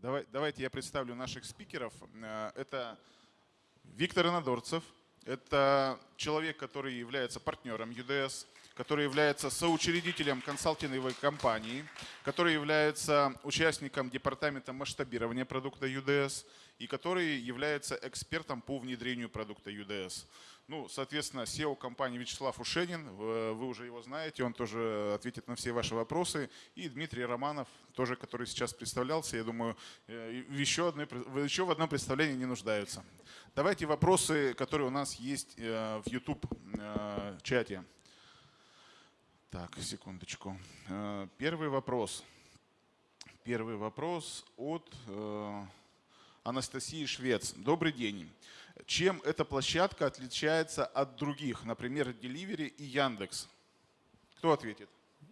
Давай, давайте я представлю наших спикеров. Э, это Виктор Инодорцев. Это человек, который является партнером UDS, который является соучредителем консалтинговой компании, который является участником департамента масштабирования продукта UDS и который является экспертом по внедрению продукта UDS. Ну, соответственно, SEO компании Вячеслав Ушенин, вы уже его знаете, он тоже ответит на все ваши вопросы. И Дмитрий Романов, тоже, который сейчас представлялся, я думаю, э, еще, одной, еще в одном представлении не нуждаются. Давайте вопросы, которые у нас есть э, в YouTube-чате. Э, так, секундочку. Первый вопрос. Первый вопрос от Анастасии Швец. Добрый день. Чем эта площадка отличается от других, например, Delivery и Яндекс? Кто ответит?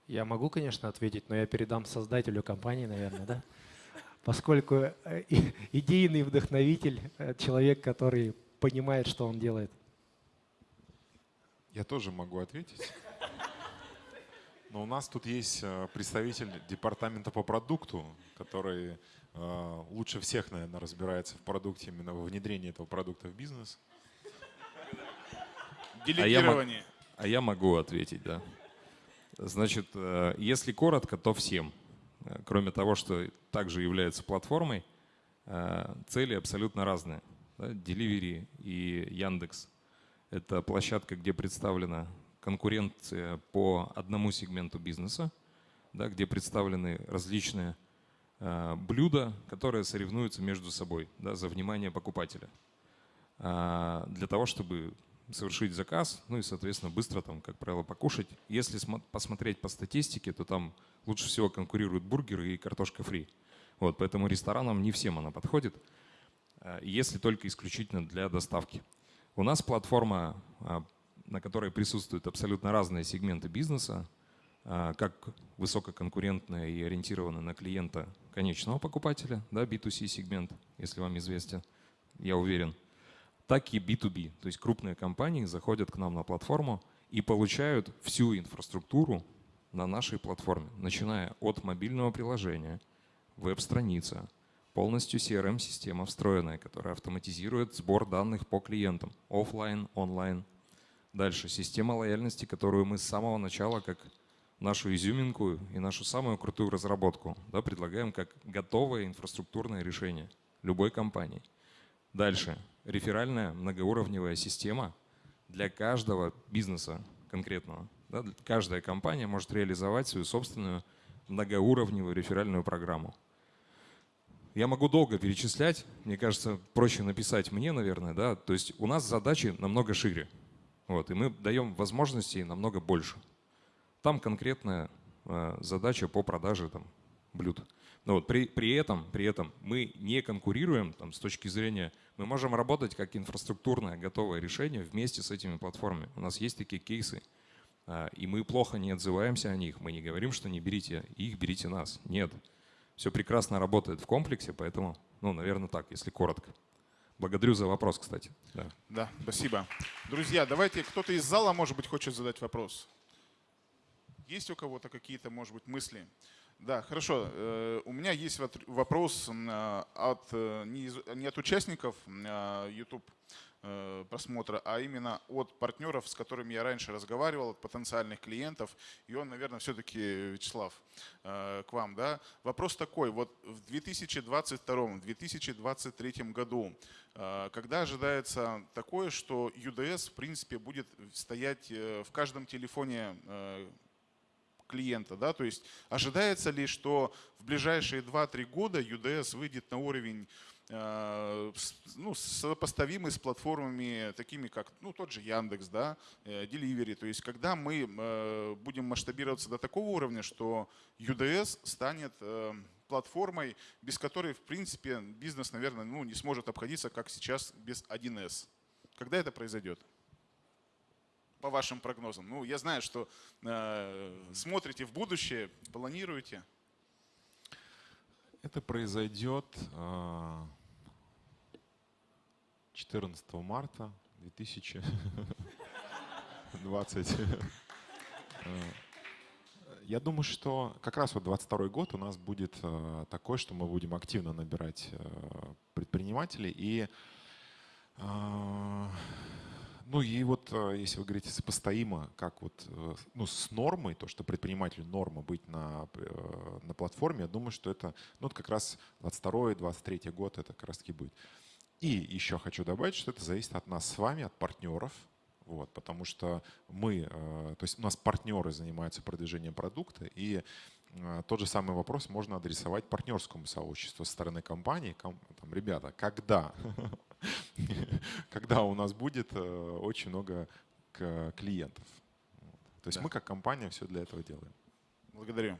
Я могу, конечно, ответить, но я передам создателю компании, наверное, да? Поскольку э, идейный вдохновитель, э, человек, который понимает, что он делает. Я тоже могу ответить. Но у нас тут есть э, представитель департамента по продукту, который лучше всех, наверное, разбирается в продукте, именно во внедрении этого продукта в бизнес. Делегирование. А я, а я могу ответить, да. Значит, э, если коротко, то всем. Э, кроме того, что также является платформой, цели абсолютно разные. Delivery и Яндекс – это площадка, где представлена конкуренция по одному сегменту бизнеса, да, где представлены различные Э, блюда, которые соревнуются между собой да, за внимание покупателя. А, для того, чтобы совершить заказ, ну и, соответственно, быстро там, как правило, покушать. Если посмотреть по статистике, то там лучше всего конкурируют бургеры и картошка фри. Вот, поэтому ресторанам не всем она подходит, э, если только исключительно для доставки. У нас платформа, а, на которой присутствуют абсолютно разные сегменты бизнеса, как высококонкурентная и ориентированная на клиента конечного покупателя, да, B2C сегмент, если вам известен, я уверен, так и B2B. То есть крупные компании заходят к нам на платформу и получают всю инфраструктуру на нашей платформе, начиная от мобильного приложения, веб-страница, полностью CRM-система встроенная, которая автоматизирует сбор данных по клиентам, офлайн, онлайн. Дальше система лояльности, которую мы с самого начала как нашу изюминку и нашу самую крутую разработку. Да, предлагаем как готовое инфраструктурное решение любой компании. Дальше. Реферальная многоуровневая система для каждого бизнеса конкретного. Да, каждая компания может реализовать свою собственную многоуровневую реферальную программу. Я могу долго перечислять, мне кажется, проще написать мне, наверное, да, то есть у нас задачи намного шире, вот, и мы даем возможностей намного больше. Там конкретная э, задача по продаже там, блюд. Но вот при, при, этом, при этом мы не конкурируем там, с точки зрения, мы можем работать как инфраструктурное готовое решение вместе с этими платформами. У нас есть такие кейсы, э, и мы плохо не отзываемся о них. Мы не говорим, что не берите их, берите нас. Нет. Все прекрасно работает в комплексе, поэтому, ну, наверное, так, если коротко. Благодарю за вопрос, кстати. Да, да спасибо. Друзья, давайте кто-то из зала, может быть, хочет задать вопрос. Есть у кого-то какие-то, может быть, мысли? Да, хорошо. Э, у меня есть вопрос э, от, э, не от участников YouTube просмотра, а именно от партнеров, с которыми я раньше разговаривал, от потенциальных клиентов. И он, наверное, все-таки, Вячеслав, к вам. Да? Вопрос такой. Вот в 2022-2023 году, когда ожидается такое, что UDS, в принципе, будет стоять в каждом телефоне клиента. Да? То есть ожидается ли, что в ближайшие 2-3 года UDS выйдет на уровень э, ну, сопоставимый с платформами, такими как ну, тот же Яндекс, да, э, Delivery. То есть когда мы э, будем масштабироваться до такого уровня, что UDS станет платформой, без которой, в принципе, бизнес, наверное, ну, не сможет обходиться, как сейчас, без 1С. Когда это произойдет? По вашим прогнозам? Ну, я знаю, что э, смотрите в будущее, планируете. Это произойдет 14 э, марта 2020. Э, Я думаю, что как раз вот 22 год у нас будет э, такой, что мы будем активно набирать предпринимателей и ну и вот э, если вы говорите сопоставимо, как вот э, ну, с нормой, то, что предпринимателю норма быть на, э, на платформе, я думаю, что это ну, как раз 22-23 год это как раз таки будет. И еще хочу добавить, что это зависит от нас с вами, от партнеров, вот, потому что мы, то есть у нас партнеры занимаются продвижением продукта, и тот же самый вопрос можно адресовать партнерскому сообществу со стороны компании. Там, ребята, когда когда у нас будет э, очень много клиентов. То есть да. мы как компания все для этого делаем. Благодарю.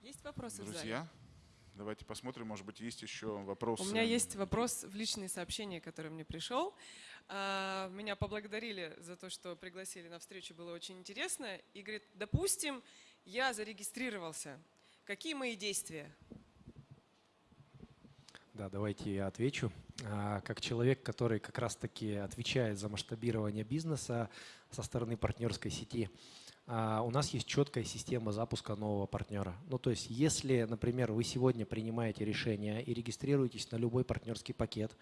Есть вопросы Друзья, давайте посмотрим, может быть, есть еще вопросы. У меня есть вопрос в личные сообщения, который мне пришел. А, меня поблагодарили за то, что пригласили на встречу, было очень интересно. И говорит, допустим, я зарегистрировался. Какие мои действия? Да, давайте я отвечу. А, как человек, который как раз-таки отвечает за масштабирование бизнеса со стороны партнерской сети, а, у нас есть четкая система запуска нового партнера. Ну, то есть, если, например, вы сегодня принимаете решение и регистрируетесь на любой партнерский пакет,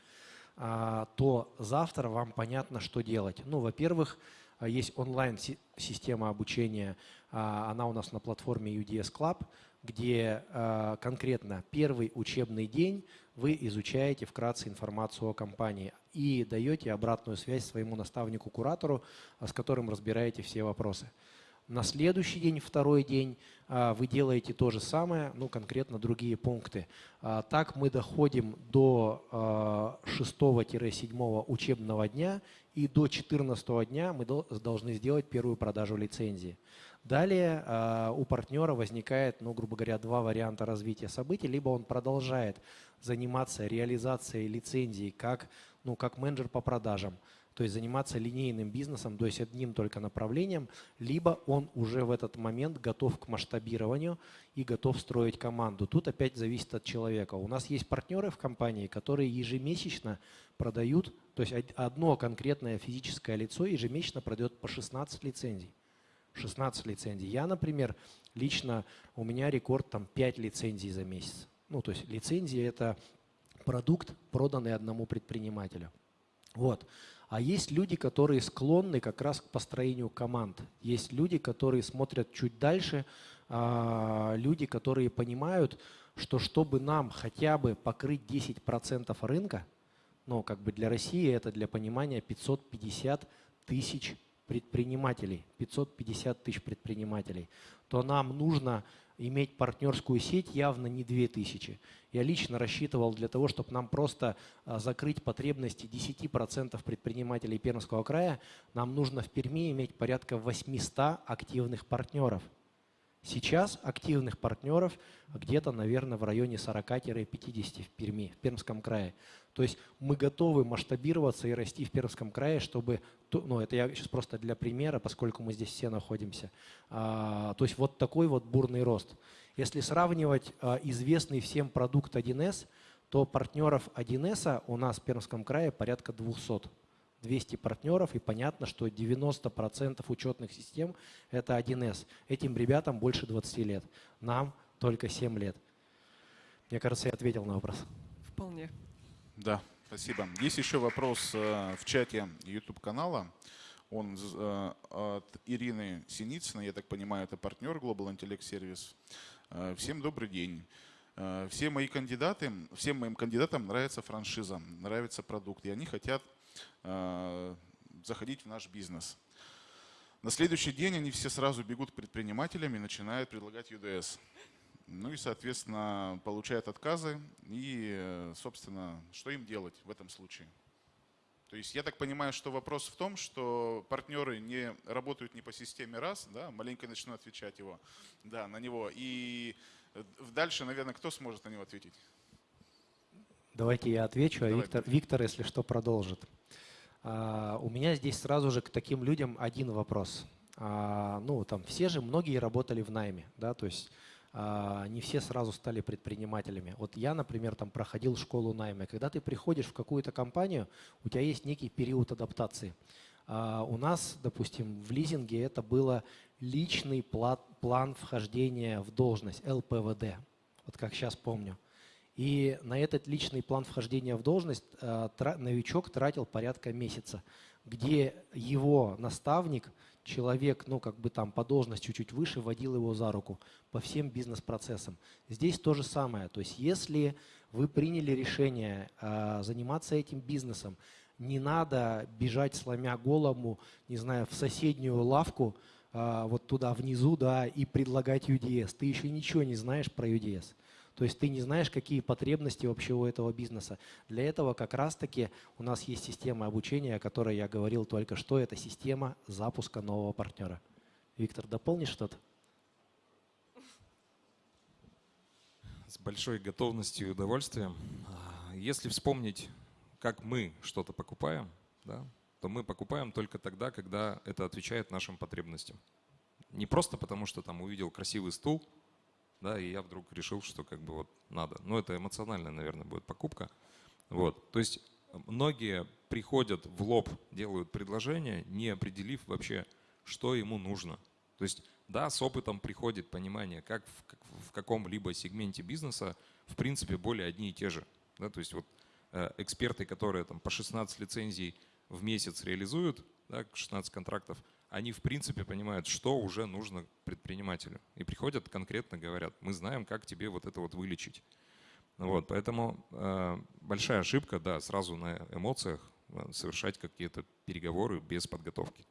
а, то завтра вам понятно, что делать. Ну, во-первых, есть онлайн-система обучения, она у нас на платформе UDS Club, где конкретно первый учебный день вы изучаете вкратце информацию о компании и даете обратную связь своему наставнику-куратору, а, с которым разбираете все вопросы. На следующий день, второй день, а, вы делаете то же самое, ну конкретно другие пункты. А, так мы доходим до 6-7 учебного дня и до 14 дня мы должны сделать первую продажу лицензии. Далее у партнера возникает, ну, грубо говоря, два варианта развития событий. Либо он продолжает заниматься реализацией лицензии как, ну, как менеджер по продажам, то есть заниматься линейным бизнесом, то есть одним только направлением, либо он уже в этот момент готов к масштабированию и готов строить команду. Тут опять зависит от человека. У нас есть партнеры в компании, которые ежемесячно продают, то есть одно конкретное физическое лицо ежемесячно продает по 16 лицензий. 16 лицензий. Я, например, лично, у меня рекорд там 5 лицензий за месяц. Ну, то есть лицензия – это продукт, проданный одному предпринимателю. Вот. А есть люди, которые склонны как раз к построению команд. Есть люди, которые смотрят чуть дальше, а, люди, которые понимают, что чтобы нам хотя бы покрыть 10% рынка, ну, как бы для России это для понимания 550 тысяч предпринимателей, 550 тысяч предпринимателей, то нам нужно иметь партнерскую сеть явно не 2000. Я лично рассчитывал для того, чтобы нам просто а, закрыть потребности 10% предпринимателей Пермского края, нам нужно в Перми иметь порядка 800 активных партнеров – Сейчас активных партнеров где-то, наверное, в районе 40-50 в Перми, в Пермском крае. То есть мы готовы масштабироваться и расти в Пермском крае, чтобы, ну это я сейчас просто для примера, поскольку мы здесь все находимся. А, то есть вот такой вот бурный рост. Если сравнивать а, известный всем продукт 1С, то партнеров 1С у нас в Пермском крае порядка 200. 200 партнеров, и понятно, что 90% учетных систем – это 1С. Этим ребятам больше 20 лет, нам только 7 лет. Мне кажется, я ответил на вопрос. Вполне. Да, спасибо. Есть еще вопрос э, в чате YouTube-канала. Он э, от Ирины Синицыной, я так понимаю, это партнер Global Intellect Service. Э, всем добрый день. Все мои кандидаты, всем моим кандидатам нравится франшиза, нравится продукт, и они хотят заходить в наш бизнес. На следующий день они все сразу бегут к предпринимателям и начинают предлагать UDS. Ну и, соответственно, получают отказы. И, собственно, что им делать в этом случае? То есть я так понимаю, что вопрос в том, что партнеры не работают не по системе раз, да, маленько начну отвечать его, да, на него. И дальше, наверное, кто сможет на него ответить? Давайте я отвечу, а Виктор, Виктор, если что, продолжит. А, у меня здесь сразу же к таким людям один вопрос. А, ну, там все же, многие работали в найме, да, то есть а, не все сразу стали предпринимателями. Вот я, например, там проходил школу найма. Когда ты приходишь в какую-то компанию, у тебя есть некий период адаптации. А у нас, допустим, в лизинге это было личный план вхождения в должность, ЛПВД, вот как сейчас помню. И на этот личный план вхождения в должность новичок тратил порядка месяца, где его наставник – человек, ну, как бы там по должности чуть-чуть выше, водил его за руку по всем бизнес-процессам. Здесь то же самое. То есть если вы приняли решение э, заниматься этим бизнесом, не надо бежать, сломя голову, не знаю, в соседнюю лавку, э, вот туда внизу, да, и предлагать UDS. Ты еще ничего не знаешь про UDS. То есть ты не знаешь, какие потребности вообще у этого бизнеса. Для этого как раз-таки у нас есть система обучения, о которой я говорил только что. Это система запуска нового партнера. Виктор, дополнишь что-то? С большой готовностью и удовольствием. А, если вспомнить, как мы что-то покупаем, да, то мы покупаем только тогда, когда это отвечает нашим потребностям. Не просто потому, что там увидел красивый стул, да, и я вдруг решил, что как бы вот надо. Но это эмоциональная, наверное, будет покупка. Вот. То есть многие приходят в лоб, делают предложение, не определив вообще, что ему нужно. То есть, да, с опытом приходит понимание, как в, в каком-либо сегменте бизнеса, в принципе, более одни и те же. Да, то есть вот э, эксперты, которые там по 16 лицензий в месяц реализуют, да, 16 контрактов, они в принципе понимают, что уже нужно предпринимателю. И приходят конкретно говорят, мы знаем, как тебе вот это вот вылечить. Вот, поэтому э, большая ошибка, да, сразу на эмоциях э, совершать какие-то переговоры без подготовки.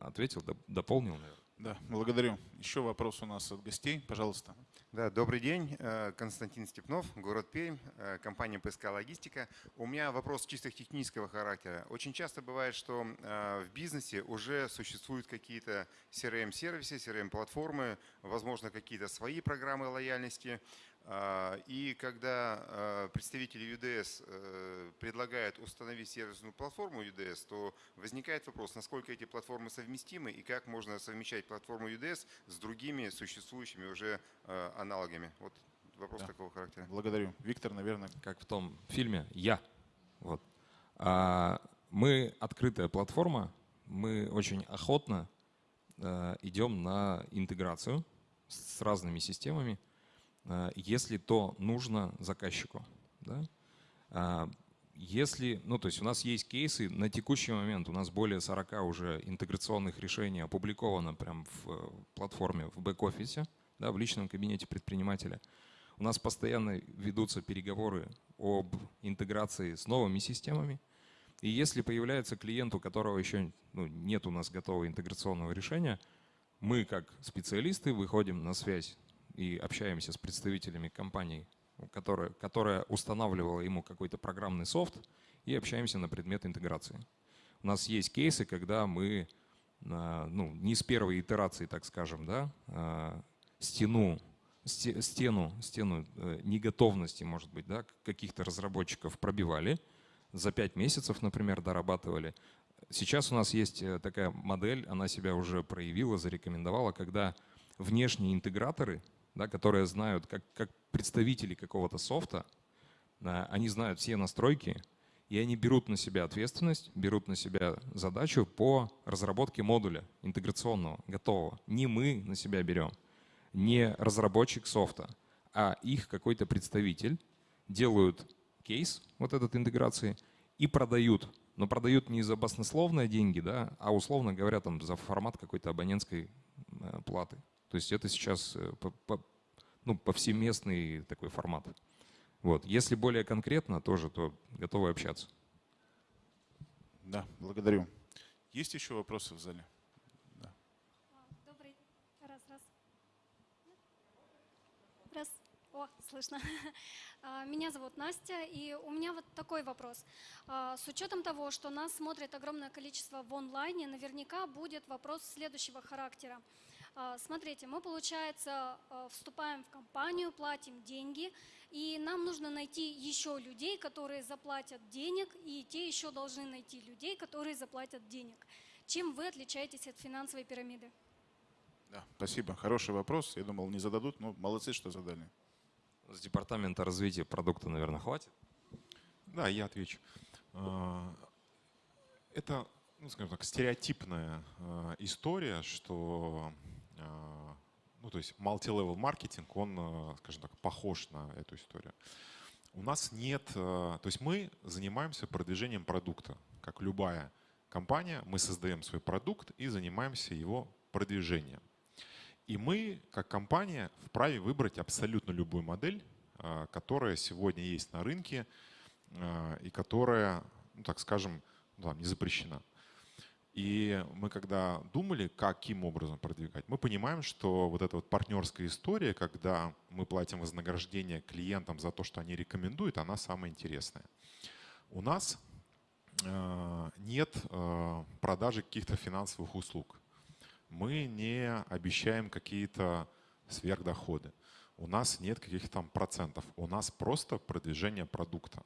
Ответил, дополнил, наверное. Да, благодарю. Еще вопрос у нас от гостей, пожалуйста. Да, добрый день. Э, Константин Степнов, город Пермь, э, компания ПСК Логистика. У меня вопрос чисто технического характера. Очень часто бывает, что э, в бизнесе уже существуют какие-то CRM-сервисы, CRM-платформы, возможно, какие-то свои программы лояльности. А, и когда а, представители UDS э, предлагают установить сервисную платформу UDS, то возникает вопрос, насколько эти платформы совместимы и как можно совмещать платформу UDS с другими существующими уже а, аналогами. Вот вопрос да. такого характера. Благодарю. Виктор, наверное. Как в том фильме «Я». Вот. Мы открытая платформа, мы очень охотно идем на интеграцию с разными системами. Э, если то нужно заказчику. Да? А, если, ну то есть у нас есть кейсы, на текущий момент у нас более 40 уже интеграционных решений опубликовано прямо в э, платформе, в бэк-офисе, да, в личном кабинете предпринимателя. У нас постоянно ведутся переговоры об интеграции с новыми системами. И если появляется клиент, у которого еще ну, нет у нас готового интеграционного решения, мы как специалисты выходим на связь и общаемся с представителями компании, которая, которая устанавливала ему какой-то программный софт, и общаемся на предмет интеграции. У нас есть кейсы, когда мы а, ну, не с первой итерации, так скажем, да, а, стену, стену, стену э, неготовности, может быть, да, каких-то разработчиков пробивали, за пять месяцев, например, дорабатывали. Сейчас у нас есть э, такая модель, она себя уже проявила, зарекомендовала, когда внешние интеграторы да, которые знают, как, как представители какого-то софта, они знают все настройки, и они берут на себя ответственность, берут на себя задачу по разработке модуля интеграционного, готового. Не мы на себя берем, не разработчик софта, а их какой-то представитель делают кейс вот этот интеграции и продают. Но продают не за баснословные деньги, да, а условно говоря, там, за формат какой-то абонентской э, платы. То есть это сейчас э, ну, повсеместный такой формат. Вот. Если более конкретно тоже, то готовы общаться. Да, благодарю. Есть еще вопросы в зале? Да. Добрый. Раз, раз. Раз. О, слышно. А, меня зовут Настя, и у меня вот такой вопрос. А, с учетом того, что нас смотрит огромное количество в онлайне, наверняка будет вопрос следующего характера. А, смотрите, мы, получается, а, вступаем в компанию, платим деньги, и нам нужно найти еще людей, которые заплатят денег, и те еще должны найти людей, которые заплатят денег. Чем вы отличаетесь от финансовой пирамиды? Да, спасибо. Хороший вопрос. Я думал, не зададут, но молодцы, что задали. С департамента развития продукта, наверное, хватит? Да, я отвечу. А, это ну, скажем так, стереотипная история, что ну, то есть multi-level маркетинг, он, э, скажем так, похож на эту историю. У нас нет, э, то есть мы занимаемся продвижением продукта, как любая компания, мы создаем свой продукт и занимаемся его продвижением. И мы, как компания, вправе выбрать абсолютно любую модель, э, которая сегодня есть на рынке и которая, ну, так скажем, там, не запрещена. И мы когда думали, каким образом продвигать, мы понимаем, что вот эта вот партнерская история, когда мы платим вознаграждение клиентам за то, что они рекомендуют, она самая интересная. У нас э, нет э, продажи каких-то финансовых услуг. Мы не обещаем какие-то сверхдоходы. У нас нет каких-то там процентов. У нас просто продвижение продукта.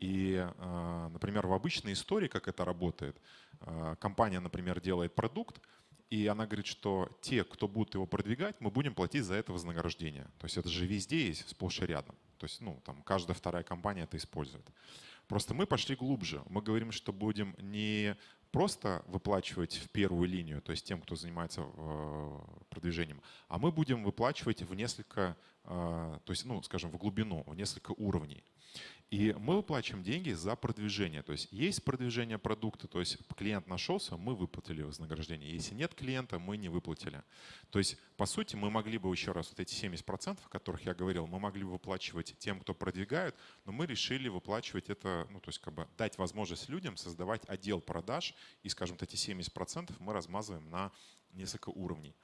И, э, например, в обычной истории, как это работает, э, компания, например, делает продукт, и она говорит, что те, кто будут его продвигать, мы будем платить за это вознаграждение. То есть это же везде есть, сплошь и рядом. То есть ну, там каждая вторая компания это использует. Просто мы пошли глубже. Мы говорим, что будем не просто выплачивать в первую линию, то есть тем, кто занимается э, продвижением, а мы будем выплачивать в несколько, то есть, ну, скажем, в глубину, в несколько уровней. И мы выплачиваем деньги за продвижение. То есть есть продвижение продукта, то есть клиент нашелся, мы выплатили вознаграждение. Если нет клиента, мы не выплатили. То есть, по сути, мы могли бы еще раз вот эти 70%, о которых я говорил, мы могли бы выплачивать тем, кто продвигает, но мы решили выплачивать это, ну, то есть как бы дать возможность людям создавать отдел продаж, и, скажем, эти 70% мы размазываем на несколько уровней.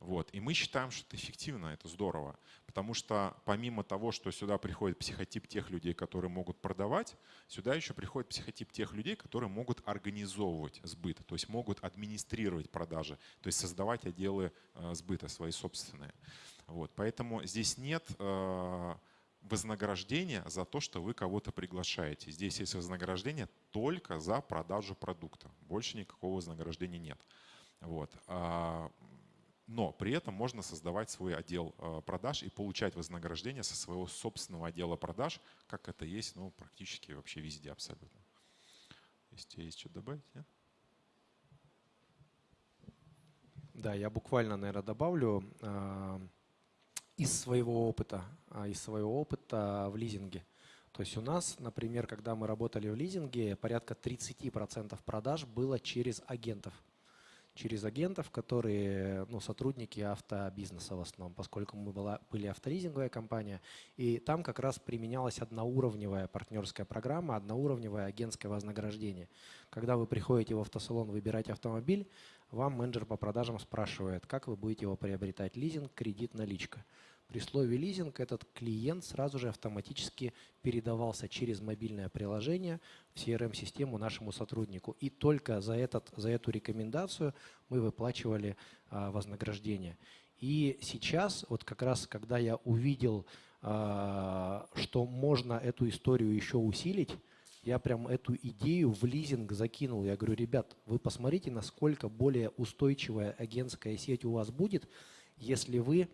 Вот. И мы считаем, что это эффективно, это здорово. Потому что помимо того, что сюда приходит психотип тех людей, которые могут продавать, сюда еще приходит психотип тех людей, которые могут организовывать сбыт, то есть могут администрировать продажи, то есть создавать отделы э, сбыта свои собственные. Вот. Поэтому здесь нет э, вознаграждения за то, что вы кого-то приглашаете. Здесь есть вознаграждение только за продажу продукта. Больше никакого вознаграждения нет. Вот. А но при этом можно создавать свой отдел э, продаж и получать вознаграждение со своего собственного отдела продаж, как это есть ну, практически вообще везде абсолютно. Если есть что добавить, нет? Да, я буквально, наверное, добавлю э, из своего опыта, э, из своего опыта в лизинге. То есть у нас, например, когда мы работали в лизинге, порядка 30% продаж было через агентов через агентов, которые ну, сотрудники автобизнеса в основном, поскольку мы была, были авторизинговая компания. И там как раз применялась одноуровневая партнерская программа, одноуровневое агентское вознаграждение. Когда вы приходите в автосалон выбирать автомобиль, вам менеджер по продажам спрашивает, как вы будете его приобретать, лизинг, кредит, наличка. При слове лизинг этот клиент сразу же автоматически передавался через мобильное приложение в CRM-систему нашему сотруднику. И только за, этот, за эту рекомендацию мы выплачивали а, вознаграждение. И сейчас, вот как раз, когда я увидел, а, что можно эту историю еще усилить, я прям эту идею в лизинг закинул. Я говорю, ребят, вы посмотрите, насколько более устойчивая агентская сеть у вас будет, если вы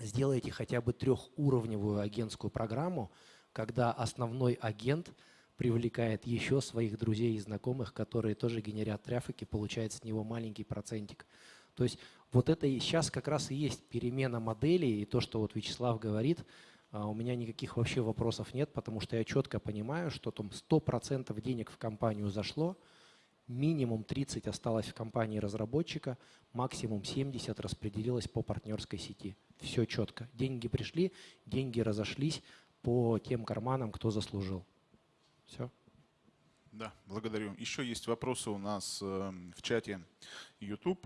сделайте хотя бы трехуровневую агентскую программу, когда основной агент привлекает еще своих друзей и знакомых, которые тоже генерят трафик и получает с него маленький процентик. То есть вот это и сейчас как раз и есть перемена модели, и то, что вот Вячеслав говорит, а, у меня никаких вообще вопросов нет, потому что я четко понимаю, что там 100% денег в компанию зашло, минимум 30 осталось в компании разработчика, максимум 70 распределилось по партнерской сети. Все четко. Деньги пришли, деньги разошлись по тем карманам, кто заслужил. Все. Да, благодарю. Еще есть вопросы у нас э, в чате YouTube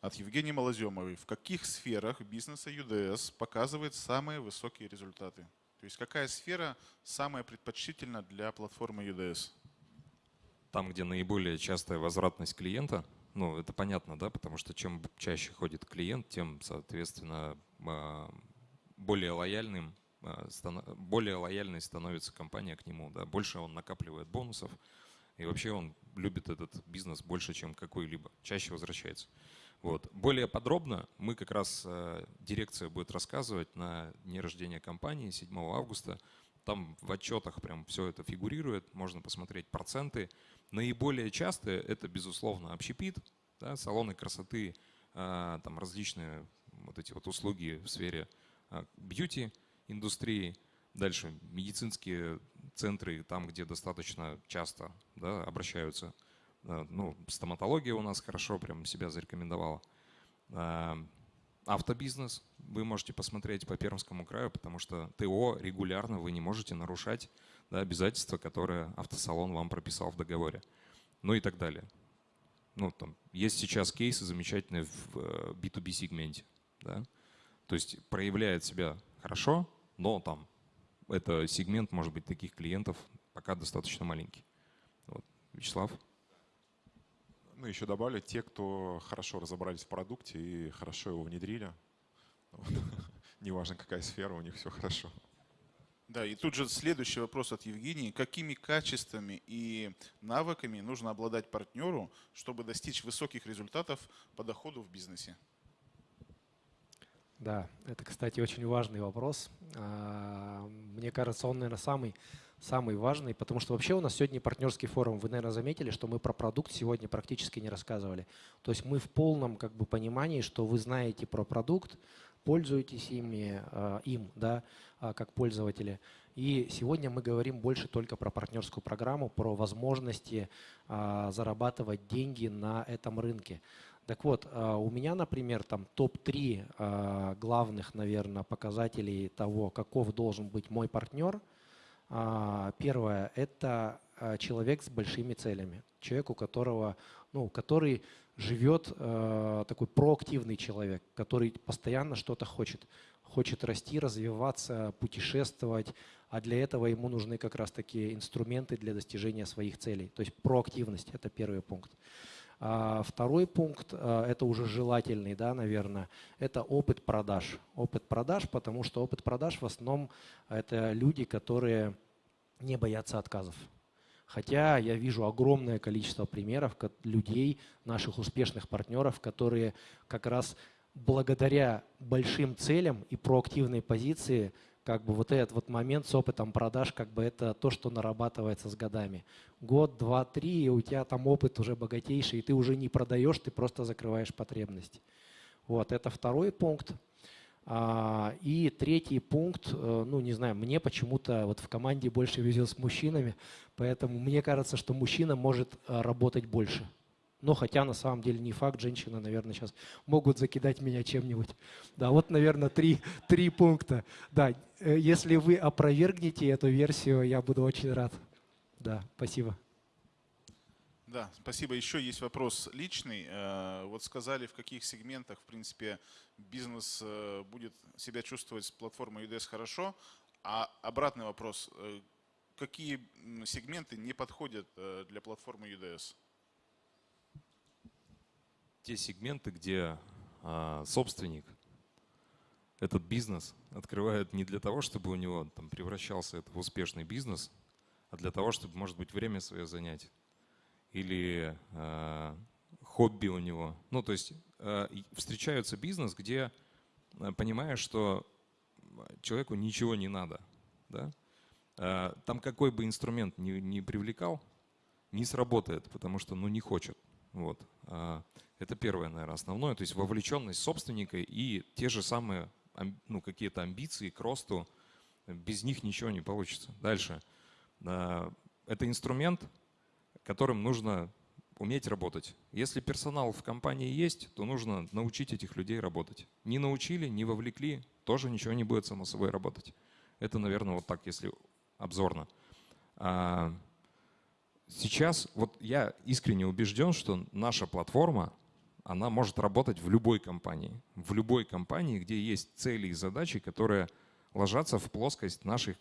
от Евгении Малоземовой. В каких сферах бизнеса UDS показывает самые высокие результаты? То есть какая сфера самая предпочтительна для платформы UDS? Там, где наиболее частая возвратность клиента, ну, это понятно, да, потому что чем чаще ходит клиент, тем, соответственно, а, более лояльным, а, более лояльной становится компания к нему, да, больше он накапливает бонусов, и вообще он любит этот бизнес больше, чем какой-либо, чаще возвращается. Вот. Более подробно мы как раз, а, дирекция будет рассказывать на дне рождения компании 7 августа, Там в отчетах прям все это фигурирует, можно посмотреть проценты. Наиболее частые это, безусловно, общепит, да, салоны красоты, а, там различные вот эти вот услуги в сфере а, бьюти индустрии. Дальше медицинские центры, там, где достаточно часто да, обращаются. А, ну, стоматология у нас хорошо прям себя зарекомендовала. Автобизнес вы можете посмотреть по Пермскому краю, потому что ТО регулярно вы не можете нарушать да, обязательства, которые автосалон вам прописал в договоре. Ну и так далее. Ну, там, есть сейчас кейсы замечательные в B2B э, сегменте. Да? То есть проявляет себя хорошо, но там это сегмент, может быть, таких клиентов пока достаточно маленький. Вот. Вячеслав? Ну, еще добавлю, те, кто хорошо разобрались в продукте и хорошо его внедрили, неважно какая сфера, у них все хорошо. Да, и тут же следующий вопрос от Евгении. Какими качествами и навыками нужно обладать партнеру, чтобы достичь высоких результатов по доходу в бизнесе? Да, это, кстати, очень важный вопрос. А, мне кажется, он, наверное, самый самый важный, потому что вообще у нас сегодня партнерский форум. Вы, наверное, заметили, что мы про продукт сегодня практически не рассказывали. То есть мы в полном как бы, понимании, что вы знаете про продукт, пользуетесь ими, э, им, да, э, как пользователи. И сегодня мы говорим больше только про партнерскую программу, про возможности э, зарабатывать деньги на этом рынке. Так вот, у меня, например, там топ-3 главных, наверное, показателей того, каков должен быть мой партнер – а, первое – это а, человек с большими целями. Человек, у которого, ну, который живет, э, такой проактивный человек, который постоянно что-то хочет. Хочет расти, развиваться, путешествовать, а для этого ему нужны как раз такие инструменты для достижения своих целей. То есть проактивность – это первый пункт. А второй пункт, э, это уже желательный, да, наверное, это опыт продаж. Опыт продаж, потому что опыт продаж в основном это люди, которые не боятся отказов. Хотя я вижу огромное количество примеров людей, наших успешных партнеров, которые как раз благодаря большим целям и проактивной позиции как бы вот этот вот момент с опытом продаж, как бы это то, что нарабатывается с годами. Год, два, три, и у тебя там опыт уже богатейший, и ты уже не продаешь, ты просто закрываешь потребность. Вот, это второй пункт. А, и третий пункт, э, ну не знаю, мне почему-то вот в команде больше везет с мужчинами, поэтому мне кажется, что мужчина может э, работать больше. Но хотя на самом деле не факт, женщины, наверное, сейчас могут закидать меня чем-нибудь. Да, вот, наверное, три, три пункта. Да, э, если вы опровергнете эту версию, я буду очень рад. Да, спасибо. Да, спасибо. Еще есть вопрос личный. Э, вот сказали, в каких сегментах, в принципе, бизнес э, будет себя чувствовать с платформой UDS хорошо. А обратный вопрос. Какие сегменты не подходят для платформы UDS? Те сегменты, где а, собственник этот бизнес открывает не для того, чтобы у него там превращался это в успешный бизнес, а для того, чтобы, может быть, время свое занять. Или э, хобби у него. Ну, то есть э, встречаются бизнес, где э, понимаешь, что человеку ничего не надо. Да? Э, там какой бы инструмент ни привлекал, не сработает, потому что ну, не хочет. Вот. А, это первое, наверное, основное. То есть вовлеченность собственника и те же самые ну, какие-то амбиции к росту. Без них ничего не получится. Дальше. А, это инструмент, которым нужно уметь работать. Если персонал в компании есть, то нужно научить этих людей работать. Не научили, не вовлекли, тоже ничего не будет само собой работать. Это, наверное, вот так, если обзорно. Сейчас вот я искренне убежден, что наша платформа, она может работать в любой компании. В любой компании, где есть цели и задачи, которые ложатся в плоскость наших,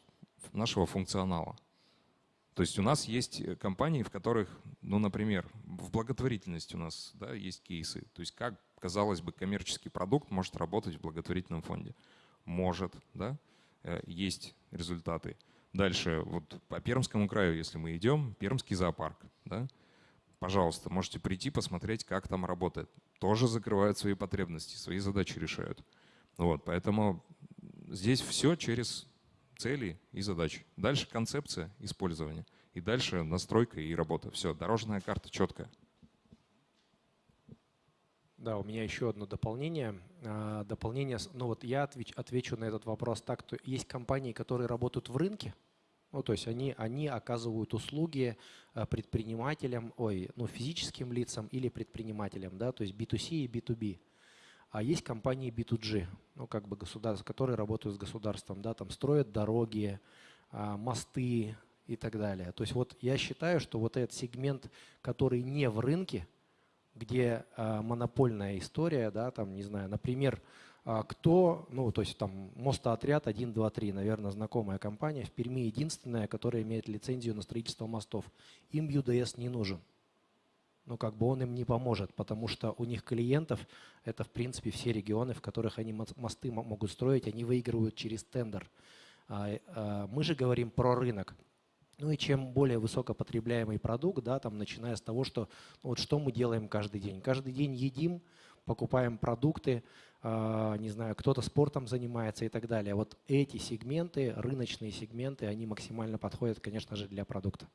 нашего функционала. То есть у нас есть компании, в которых, ну, например, в благотворительности у нас да, есть кейсы. То есть как, казалось бы, коммерческий продукт может работать в благотворительном фонде? Может, да, э, есть результаты. Дальше, вот по Пермскому краю, если мы идем, Пермский зоопарк, да, пожалуйста, можете прийти посмотреть, как там работает. Тоже закрывают свои потребности, свои задачи решают. Вот, поэтому здесь все через цели и задачи. Дальше концепция использования. И дальше настройка и работа. Все, дорожная карта четкая. Да, у меня еще одно дополнение. А, дополнение, ну вот я отвечу, на этот вопрос так, что есть компании, которые работают в рынке, ну, то есть они, они оказывают услуги а, предпринимателям, ой, ну, физическим лицам или предпринимателям, да, то есть B2C и B2B. А есть компании B2G, ну, как бы государства, которые работают с государством, да, там строят дороги, а, мосты и так далее. То есть вот я считаю, что вот этот сегмент, который не в рынке, где э, монопольная история, да, там, не знаю, например, э, кто, ну, то есть там мостоотряд 1, 2, 3, наверное, знакомая компания, в Перми единственная, которая имеет лицензию на строительство мостов. Им UDS не нужен. Ну, как бы он им не поможет, потому что у них клиентов, это, в принципе, все регионы, в которых они мосты могут строить, они выигрывают через тендер. Мы же говорим про рынок. Ну и чем более высокопотребляемый продукт, да, там, начиная с того, что ну, вот что мы делаем каждый день. Каждый день едим, покупаем продукты, э, не знаю, кто-то спортом занимается и так далее. Вот эти сегменты, рыночные сегменты, они максимально подходят, конечно же, для продукта.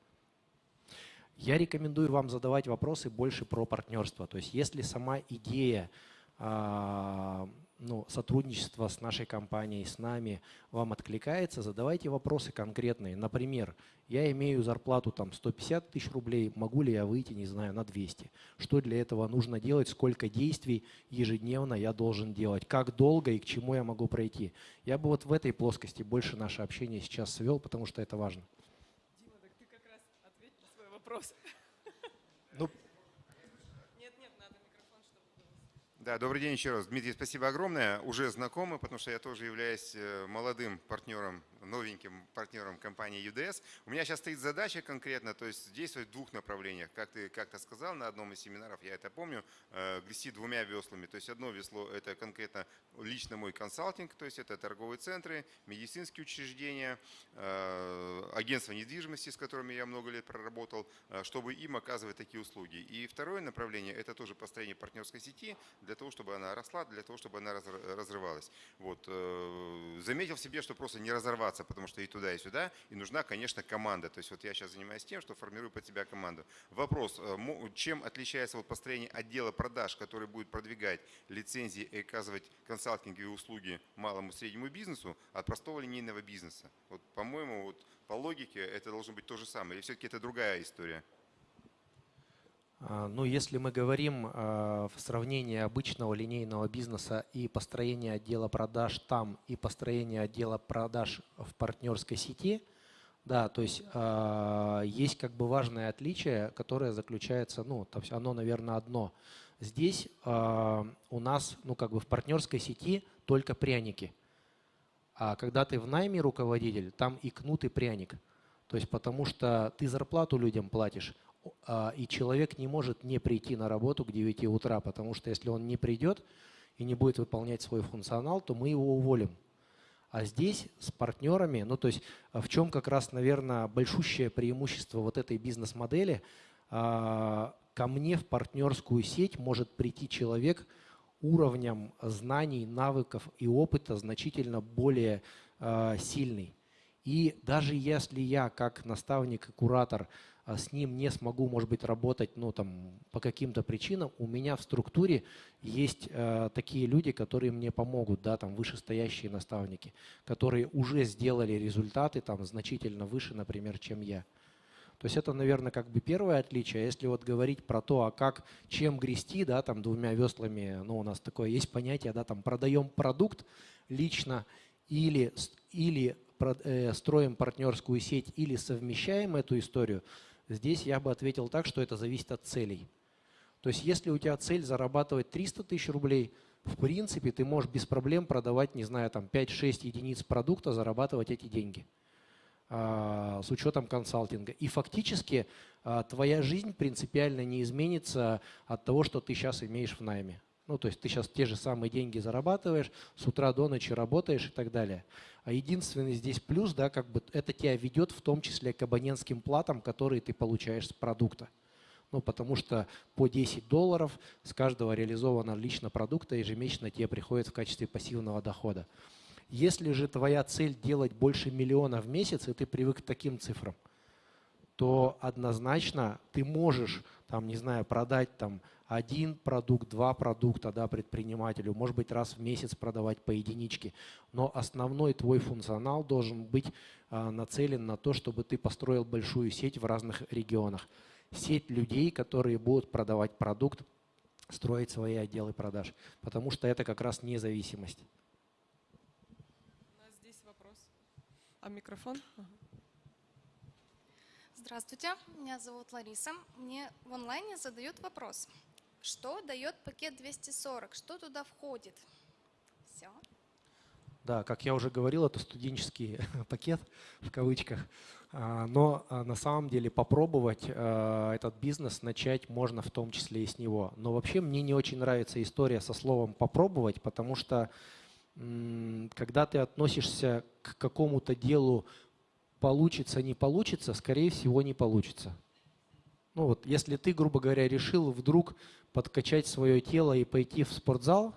Я рекомендую вам задавать вопросы больше про партнерство. То есть если сама идея э, ну, сотрудничество с нашей компанией, с нами вам откликается, задавайте вопросы конкретные. Например, я имею зарплату там 150 тысяч рублей, могу ли я выйти, не знаю, на 200? Что для этого нужно делать, сколько действий ежедневно я должен делать, как долго и к чему я могу пройти? Я бы вот в этой плоскости больше наше общение сейчас свел, потому что это важно. Дима, так ты как раз ответь на свой вопрос. Да, добрый день еще раз. Дмитрий, спасибо огромное. Уже знакомы, потому что я тоже являюсь э, молодым партнером новеньким партнером компании UDS. У меня сейчас стоит задача конкретно, то есть действовать в двух направлениях. Как ты как-то сказал на одном из семинаров, я это помню, э, грести двумя веслами. То есть одно весло – это конкретно лично мой консалтинг, то есть это торговые центры, медицинские учреждения, э, агентства недвижимости, с которыми я много лет проработал, чтобы им оказывать такие услуги. И второе направление – это тоже построение партнерской сети для того, чтобы она росла, для того, чтобы она разрывалась. Вот. Заметил в себе, что просто не разорваться потому что и туда, и сюда, и нужна, конечно, команда. То есть вот я сейчас занимаюсь тем, что формирую под себя команду. Вопрос, э, чем отличается вот построение отдела продаж, который будет продвигать лицензии и оказывать консалтинговые услуги малому и среднему бизнесу от простого линейного бизнеса? Вот, по-моему, вот по логике это должно быть то же самое, или все-таки это другая история? А, ну, если мы говорим а, в сравнении обычного линейного бизнеса и построения отдела продаж там и построения отдела продаж в партнерской сети, да, то есть э, есть как бы важное отличие, которое заключается, ну, то есть оно, наверное, одно. Здесь у нас, ну, как бы в партнерской сети только пряники. А когда ты в найме руководитель, там и кнут, и пряник. То есть потому что ты зарплату людям платишь, а, и человек не может не прийти на работу к 9 утра, потому что если он не придет и не будет выполнять свой функционал, то мы его уволим. А здесь с партнерами, ну то есть в чем как раз, наверное, большущее преимущество вот этой бизнес-модели, а, ко мне в партнерскую сеть может прийти человек уровнем знаний, навыков и опыта значительно более а, сильный. И даже если я как наставник и куратор – а с ним не смогу, может быть, работать ну, там, по каким-то причинам, у меня в структуре есть э, такие люди, которые мне помогут, да, там, вышестоящие наставники, которые уже сделали результаты там, значительно выше, например, чем я. То есть это, наверное, как бы первое отличие. Если вот говорить про то, а как, чем грести, да, там двумя веслами, ну, у нас такое есть понятие, да, там продаем продукт лично или, или э, строим партнерскую сеть или совмещаем эту историю – Здесь я бы ответил так, что это зависит от целей. То есть если у тебя цель зарабатывать 300 тысяч рублей, в принципе, ты можешь без проблем продавать, не знаю, там 5-6 единиц продукта, зарабатывать эти деньги а, с учетом консалтинга. И фактически а, твоя жизнь принципиально не изменится от того, что ты сейчас имеешь в найме. Ну, то есть ты сейчас те же самые деньги зарабатываешь, с утра до ночи работаешь и так далее. А единственный здесь плюс, да, как бы это тебя ведет в том числе к абонентским платам, которые ты получаешь с продукта. Ну, потому что по 10 долларов с каждого реализованного лично продукта ежемесячно тебе приходит в качестве пассивного дохода. Если же твоя цель делать больше миллиона в месяц, и ты привык к таким цифрам, то однозначно ты можешь, там, не знаю, продать там один продукт, два продукта да, предпринимателю, может быть, раз в месяц продавать по единичке. Но основной твой функционал должен быть а, нацелен на то, чтобы ты построил большую сеть в разных регионах. Сеть людей, которые будут продавать продукт, строить свои отделы продаж. Потому что это как раз независимость. У нас здесь вопрос. А микрофон? Ага. Здравствуйте, меня зовут Лариса. Мне в онлайне задают вопрос. Что дает пакет 240? Что туда входит? Все. Да, как я уже говорил, это студенческий пакет в кавычках. А, но а, на самом деле попробовать а, этот бизнес начать можно в том числе и с него. Но вообще мне не очень нравится история со словом попробовать, потому что когда ты относишься к какому-то делу получится, не получится, скорее всего не получится. Ну вот, если ты, грубо говоря, решил вдруг подкачать свое тело и пойти в спортзал,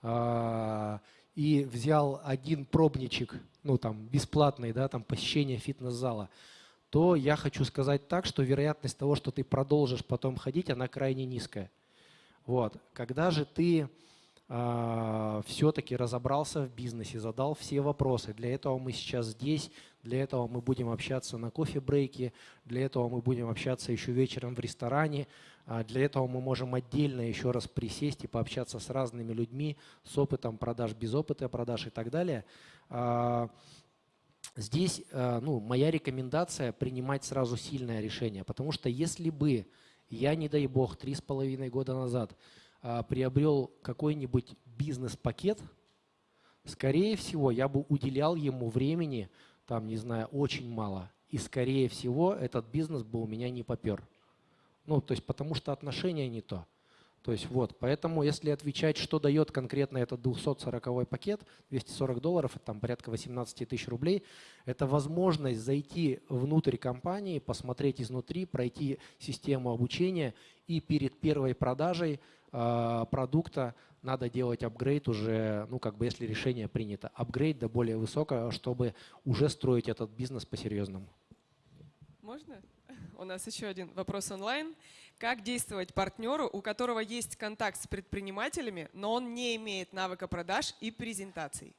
э, и взял один пробничек, ну там бесплатный, да, там посещение фитнес-зала, то я хочу сказать так, что вероятность того, что ты продолжишь потом ходить, она крайне низкая. Вот. Когда же ты все-таки разобрался в бизнесе, задал все вопросы, для этого мы сейчас здесь, для этого мы будем общаться на кофе-брейке, для этого мы будем общаться еще вечером в ресторане, а для этого мы можем отдельно еще раз присесть и пообщаться с разными людьми, с опытом продаж, без опыта продаж и так далее. А, здесь а, ну, моя рекомендация принимать сразу сильное решение, потому что если бы я, не дай бог, три с половиной года назад приобрел какой-нибудь бизнес-пакет, скорее всего, я бы уделял ему времени, там, не знаю, очень мало. И, скорее всего, этот бизнес бы у меня не попер. Ну, то есть потому что отношения не то. То есть вот, поэтому если отвечать, что дает конкретно этот 240 пакет, 240 долларов, это там порядка 18 тысяч рублей, это возможность зайти внутрь компании, посмотреть изнутри, пройти систему обучения и перед первой продажей продукта надо делать апгрейд уже, ну как бы если решение принято, апгрейд до более высокого, чтобы уже строить этот бизнес по-серьезному. Можно? У нас еще один вопрос онлайн. Как действовать партнеру, у которого есть контакт с предпринимателями, но он не имеет навыка продаж и презентаций?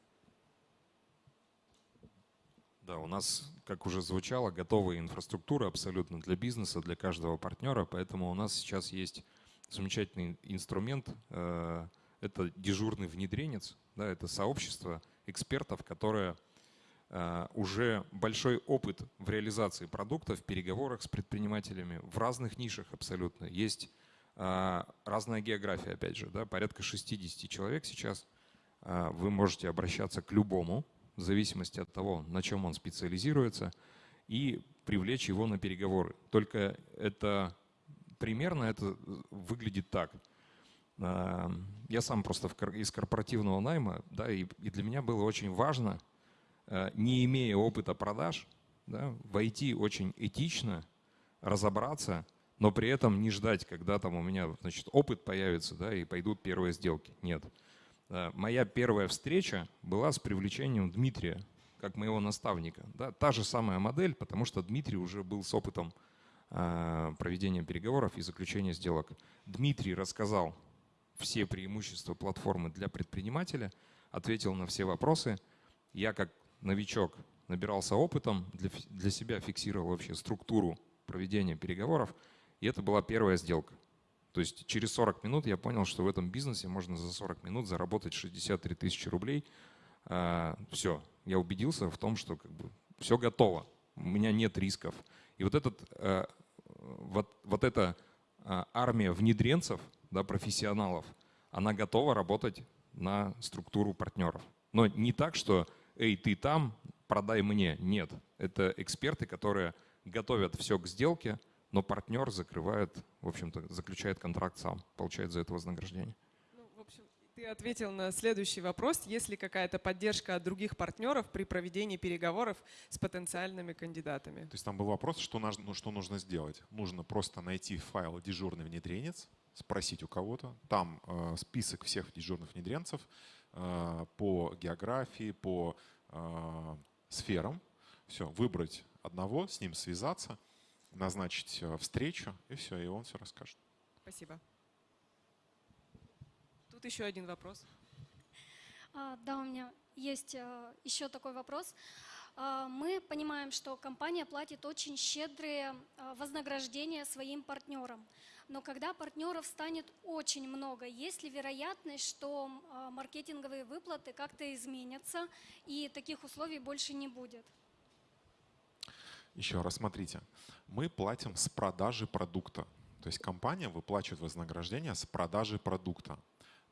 Да, у нас, как уже звучало, готовая инфраструктура абсолютно для бизнеса, для каждого партнера, поэтому у нас сейчас есть замечательный инструмент э, – это дежурный внедренец, да, это сообщество экспертов, которое э, уже большой опыт в реализации продукта, в переговорах с предпринимателями в разных нишах абсолютно. Есть э, разная география, опять же, да, порядка 60 человек сейчас. Вы можете обращаться к любому, в зависимости от того, на чем он специализируется, и привлечь его на переговоры. Только это примерно это выглядит так – я сам просто из корпоративного найма, да, и, для меня было очень важно, э, не имея опыта продаж, да, войти очень этично, разобраться, но при этом не ждать, когда там у меня значит, опыт появится да, и пойдут первые сделки. Нет. Э, моя первая встреча была с привлечением Дмитрия, как моего наставника. Да, та же самая модель, потому что Дмитрий уже был с опытом э, проведения переговоров и заключения сделок. Дмитрий рассказал все преимущества платформы для предпринимателя, ответил на все вопросы. Я как новичок набирался опытом, для, для себя фиксировал вообще структуру проведения переговоров, и это была первая сделка. То есть через 40 минут я понял, что в этом бизнесе можно за 40 минут заработать 63 тысячи рублей. А, все, я убедился в том, что как бы все готово, у меня нет рисков. И вот, этот, а, вот, вот эта а, армия внедренцев – да, профессионалов, она готова работать на структуру партнеров. Но не так, что «эй, ты там, продай мне». Нет, это эксперты, которые готовят все к сделке, но партнер закрывает, в общем-то, заключает контракт сам, получает за это вознаграждение. Ты ответил на следующий вопрос. Есть ли какая-то поддержка от других партнеров при проведении переговоров с потенциальными кандидатами? То есть там был вопрос, что, нужно, ну, что нужно сделать. Нужно просто найти файл «дежурный внедренец», спросить у кого-то. Там э, список всех дежурных внедренцев. э, по географии, по э, сферам. Все, выбрать одного, с ним связаться, назначить встречу, и все, и он все расскажет. Спасибо. Тут еще один вопрос. А, да, у меня есть еще такой вопрос. А, мы понимаем, что компания платит очень щедрые а, вознаграждения своим партнерам. Но когда партнеров станет очень много, есть ли вероятность, что а, маркетинговые выплаты как-то изменятся и таких условий больше не будет? Еще раз смотрите, мы платим с продажи продукта. То есть компания выплачивает вознаграждение с продажи продукта.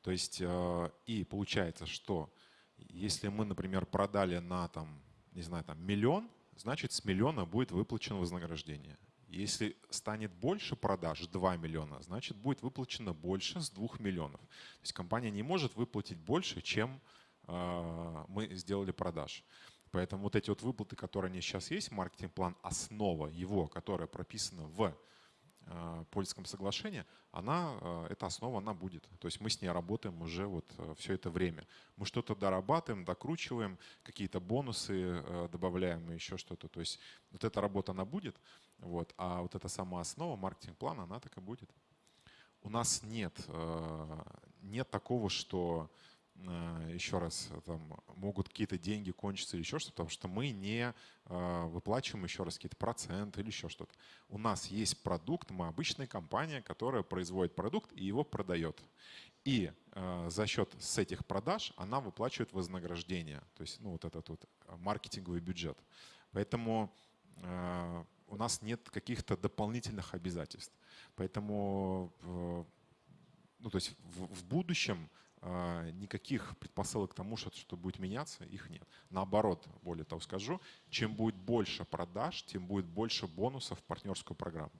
То есть э, и получается, что если мы, например, продали на там, не знаю, там миллион, значит с миллиона будет выплачено вознаграждение. Если станет больше продаж, 2 миллиона, значит будет выплачено больше с 2 миллионов. То есть компания не может выплатить больше, чем э, мы сделали продаж. Поэтому вот эти вот выплаты, которые они сейчас есть, маркетинг-план, основа его, которая прописана в польском соглашении, она, э, эта основа, она будет. То есть мы с ней работаем уже вот э, все это время. Мы что-то дорабатываем, докручиваем, какие-то бонусы добавляем и еще что-то. То есть вот эта работа, она будет, вот, а вот эта сама основа, маркетинг-план, она так и будет. У нас нет, нет такого, что Э, еще раз, там, могут какие-то деньги кончиться или еще что-то, потому что мы не э, выплачиваем еще раз какие-то проценты или еще что-то. У нас есть продукт, мы обычная компания, которая производит продукт и его продает. И э, за счет с этих продаж она выплачивает вознаграждение, то есть ну, вот этот вот маркетинговый бюджет. Поэтому у нас нет каких-то дополнительных обязательств. Поэтому ну, то есть в, в будущем никаких предпосылок к тому, что, что будет меняться, их нет. Наоборот, более того скажу, чем будет больше продаж, тем будет больше бонусов в партнерскую программу.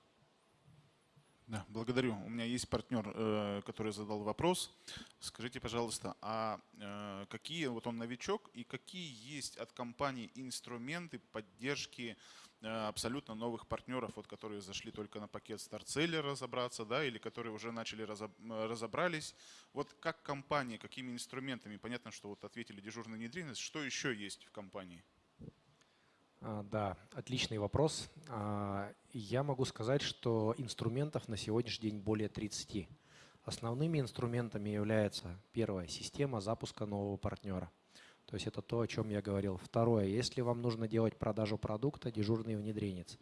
Да, благодарю. У меня есть партнер, э, который задал вопрос. Скажите, пожалуйста, а э, какие, вот он новичок, и какие есть от компании инструменты поддержки Э, абсолютно новых партнеров, вот, которые зашли только на пакет StartSeller разобраться, да, или которые уже начали разобрались. Вот как компания, какими инструментами, понятно, что вот ответили дежурная внедренность, что еще есть в компании? А, да, отличный вопрос. А, я могу сказать, что инструментов на сегодняшний день более 30. Основными инструментами является первая система запуска нового партнера – то есть это то, о чем я говорил. Второе, если вам нужно делать продажу продукта, дежурный внедренец.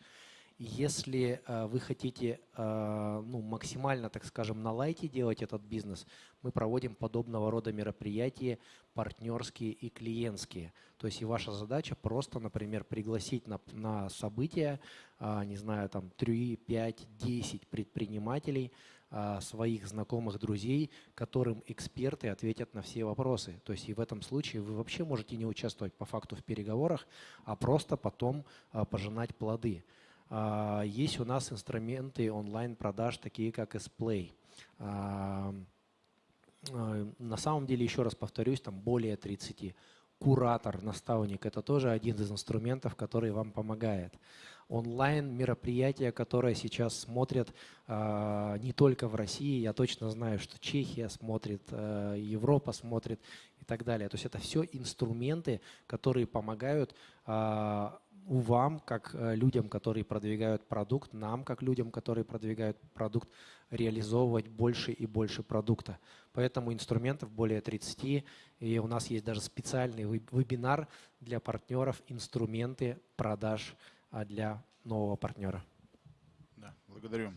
Если э, вы хотите э, ну, максимально, так скажем, на лайте делать этот бизнес, мы проводим подобного рода мероприятия партнерские и клиентские. То есть и ваша задача просто, например, пригласить на, на события, э, не знаю, там 3, 5, 10 предпринимателей, а, своих знакомых, друзей, которым эксперты ответят на все вопросы. То есть и в этом случае вы вообще можете не участвовать по факту в переговорах, а просто потом а, пожинать плоды. А, есть у нас инструменты онлайн-продаж, такие как Splay. На самом деле, еще раз повторюсь, там более 30. Куратор, наставник – это тоже один из инструментов, который вам помогает онлайн мероприятия, которые сейчас смотрят э, не только в России, я точно знаю, что Чехия смотрит, э, Европа смотрит и так далее. То есть это все инструменты, которые помогают э, вам, как людям, которые продвигают продукт, нам, как людям, которые продвигают продукт, реализовывать больше и больше продукта. Поэтому инструментов более 30, и у нас есть даже специальный вебинар для партнеров «Инструменты продаж а для нового партнера. Да, благодарю.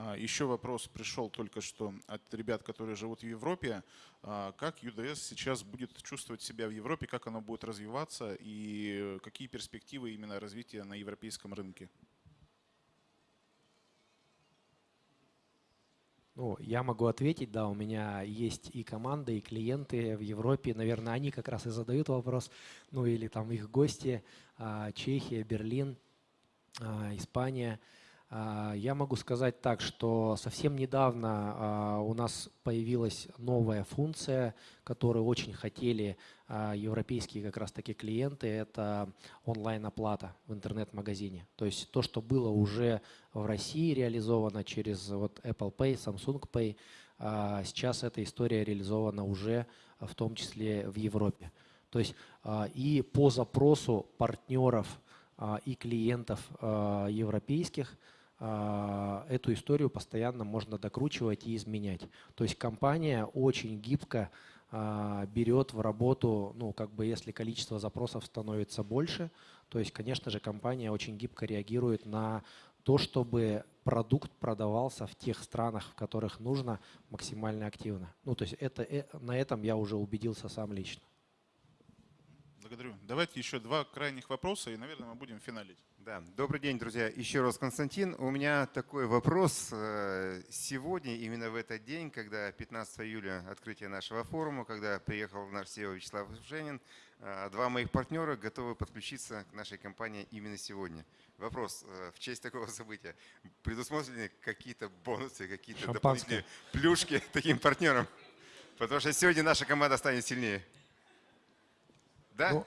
А, еще вопрос пришел только что от ребят, которые живут в Европе. А, как UDS сейчас будет чувствовать себя в Европе, как оно будет развиваться и какие перспективы именно развития на европейском рынке? Ну, я могу ответить, да, у меня есть и команда, и клиенты в Европе, наверное, они как раз и задают вопрос, ну или там их гости, Чехия, Берлин – а, Испания. А, я могу сказать так, что совсем недавно а, у нас появилась новая функция, которую очень хотели европейские как раз таки клиенты, это онлайн-оплата в интернет-магазине. То есть то, что было уже в России реализовано через вот Apple Pay, Samsung Pay, а, сейчас эта история реализована уже в том числе в Европе. То есть а, и по запросу партнеров а, и клиентов а, европейских а, эту историю постоянно можно докручивать и изменять. То есть компания очень гибко а, берет в работу, ну, как бы если количество запросов становится больше, то есть, конечно же, компания очень гибко реагирует на то, чтобы продукт продавался в тех странах, в которых нужно, максимально активно. Ну, то есть это, э, на этом я уже убедился сам лично. Благодарю. Давайте еще два крайних вопроса, и, наверное, мы будем финалить. Да, добрый день, друзья. Еще раз, Константин, у меня такой вопрос. Э, Сегодня, именно в этот день, когда 15 июля открытие нашего форума, когда приехал наш CEO Вячеслав Женин, э, два моих партнера готовы подключиться к нашей компании именно сегодня. Вопрос, э, в честь такого события, предусмотрены какие-то бонусы, какие-то дополнительные плюшки таким партнерам? Потому что сегодня наша команда станет сильнее. Да? Ну,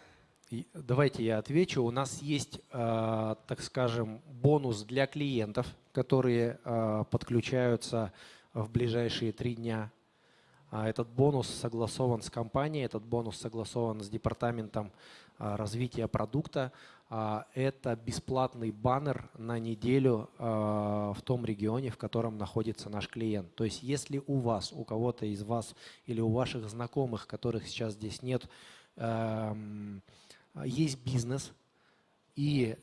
давайте я отвечу. У нас есть, э, так скажем, бонус для клиентов, которые э, подключаются в ближайшие три дня. А Этот бонус согласован с компанией, этот бонус согласован с департаментом э, развития продукта. А, Это бесплатный баннер на неделю в том регионе, в котором находится наш клиент. То есть если у вас, у кого-то из вас или у ваших знакомых, которых сейчас здесь нет, эм, есть бизнес, и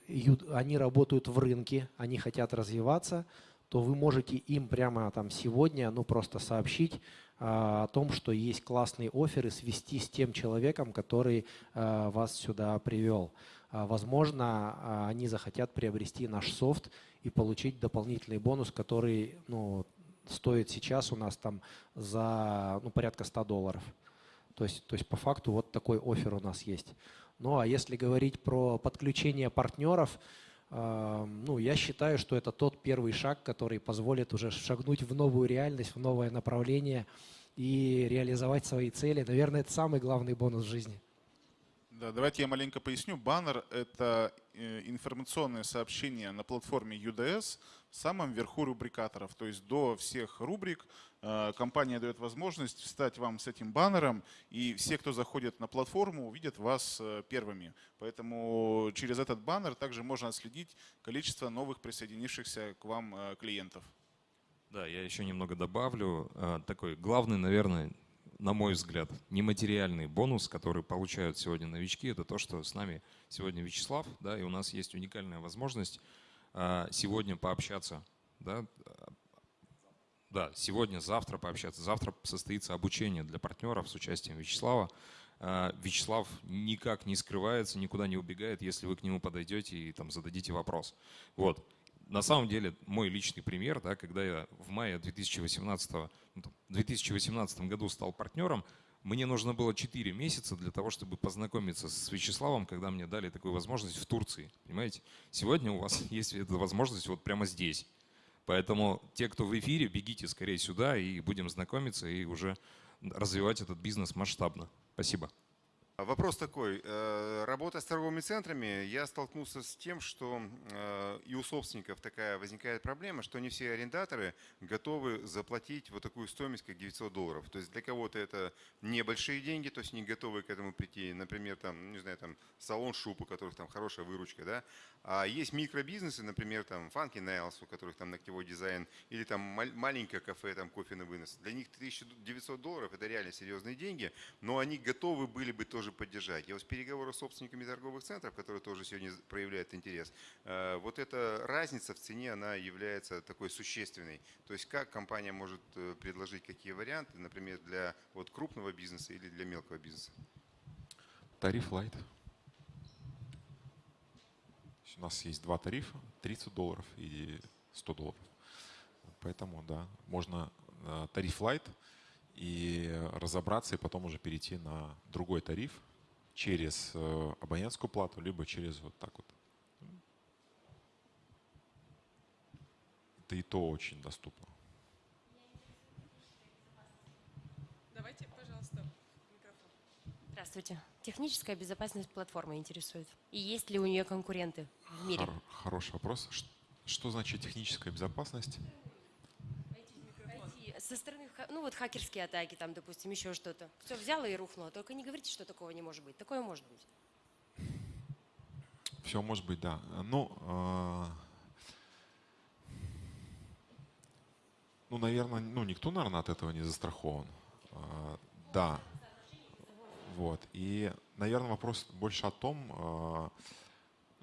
они работают в рынке, они хотят развиваться, то вы можете им прямо там сегодня, ну просто сообщить а, о том, что есть классный офер и свести с тем человеком, который а, вас сюда привел. А, Возможно, а, они захотят приобрести наш софт и получить дополнительный бонус, который ну, стоит сейчас у нас там за ну, порядка 100 долларов. То есть, то есть по факту вот такой офер у нас есть. Ну а если говорить про подключение партнеров, э, ну я считаю, что это тот первый шаг, который позволит уже шагнуть в новую реальность, в новое направление и реализовать свои цели. Наверное, это самый главный бонус в жизни. Да, давайте я маленько поясню. Баннер — это э, информационное сообщение на платформе UDS в самом верху рубрикаторов. То есть до всех рубрик э, компания дает возможность встать вам с этим баннером, и все, кто заходит на платформу, увидят вас э, первыми. Поэтому через этот баннер также можно отследить количество новых присоединившихся к вам клиентов. Да, я еще немного добавлю. Такой главный, наверное, на мой взгляд, нематериальный бонус, который получают сегодня новички, это то, что с нами сегодня Вячеслав, да, и у нас есть уникальная возможность а, сегодня пообщаться, да, да, сегодня, завтра пообщаться. Завтра состоится обучение для партнеров с участием Вячеслава. А, Вячеслав никак не скрывается, никуда не убегает, если вы к нему подойдете и там зададите вопрос. Вот. На самом деле, мой личный пример, да, когда я в мае 2018, ну, там, 2018 году стал партнером, мне нужно было 4 месяца для того, чтобы познакомиться с Вячеславом, когда мне дали такую возможность в Турции. Понимаете? Сегодня у вас есть эта возможность вот прямо здесь. Поэтому те, кто в эфире, бегите скорее сюда и будем знакомиться и уже развивать этот бизнес масштабно. Спасибо. А Вопрос такой. Э, Работая с торговыми центрами, я столкнулся с тем, что э, и у собственников такая возникает проблема, что не все арендаторы готовы заплатить вот такую стоимость, как 900 долларов. То есть для кого-то это небольшие деньги, то есть не готовы к этому прийти. Например, там, не знаю, там салон шуб, у которых там хорошая выручка, да. А есть микробизнесы, например, там Funky Nails, у которых там ногтевой дизайн, или там маленькое кафе, там кофе на вынос. Для них 1900 долларов это реально серьезные деньги, но они готовы были бы тоже поддержать. Я вот с переговоров с собственниками торговых центров, которые тоже сегодня проявляют интерес, э, вот эта разница в цене, она является такой существенной. То есть как компания может э, предложить какие варианты, например, для вот крупного бизнеса или для мелкого бизнеса? Тариф Light. У нас есть два тарифа, 30 долларов и 100 долларов. Поэтому, да, можно э, тариф Light и разобраться, и потом уже перейти на другой тариф через э, абонентскую плату, либо через вот так вот. Это и то очень доступно. Давайте, пожалуйста, микрофон. Здравствуйте. Техническая безопасность платформы интересует. И есть ли у нее конкуренты в мире? Хор- хороший вопрос. Что значит техническая безопасность? Со стороны ну вот хакерские атаки, там, допустим, еще что-то. Все взяло и рухнуло. Только не говорите, что такого не может быть. Такое может быть. Все может быть, да. Ну, а, ну, наверное, ну, никто, наверное, от этого не застрахован. А, Да. Вот. И, наверное, вопрос больше о том, ну,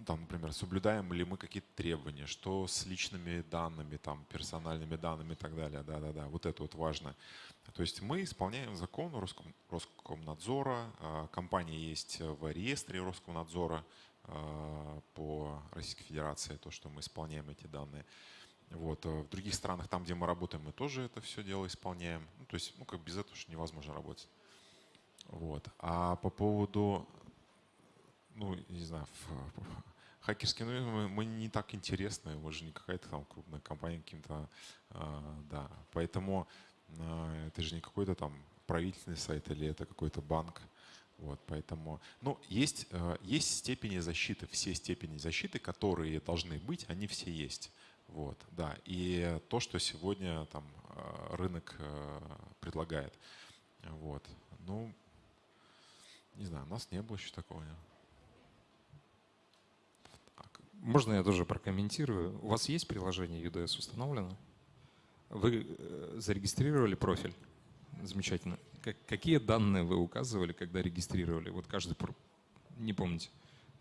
там, например, соблюдаем ли мы какие-то требования, что с личными данными, там, персональными данными и так далее. Да-да-да, вот это вот важно. То есть мы исполняем закон Роском, Роскомнадзора, а, компания есть в реестре Роскомнадзора а, по Российской Федерации, то, что мы исполняем эти данные. Вот. а В других странах, там, где мы работаем, мы тоже это все дело исполняем. Ну, то есть, ну, как без этого уж невозможно работать. Вот. А по поводу, ну, не знаю, хакерские, ну, мы, не так интересны, мы же не какая-то там крупная компания каким-то, а, да. Поэтому а, это же не какой-то там правительственный сайт или это какой-то банк. Вот, поэтому, ну, есть, э, есть степени защиты, все степени защиты, которые должны быть, они все есть. Вот, да. И то, что сегодня там рынок предлагает. Вот. Ну, не знаю, у нас не было еще такого. нет. Можно я тоже прокомментирую? У вас есть приложение UDS установлено? Вы э, зарегистрировали профиль? Замечательно. Как- какие данные вы указывали, когда регистрировали? Вот каждый, не помните.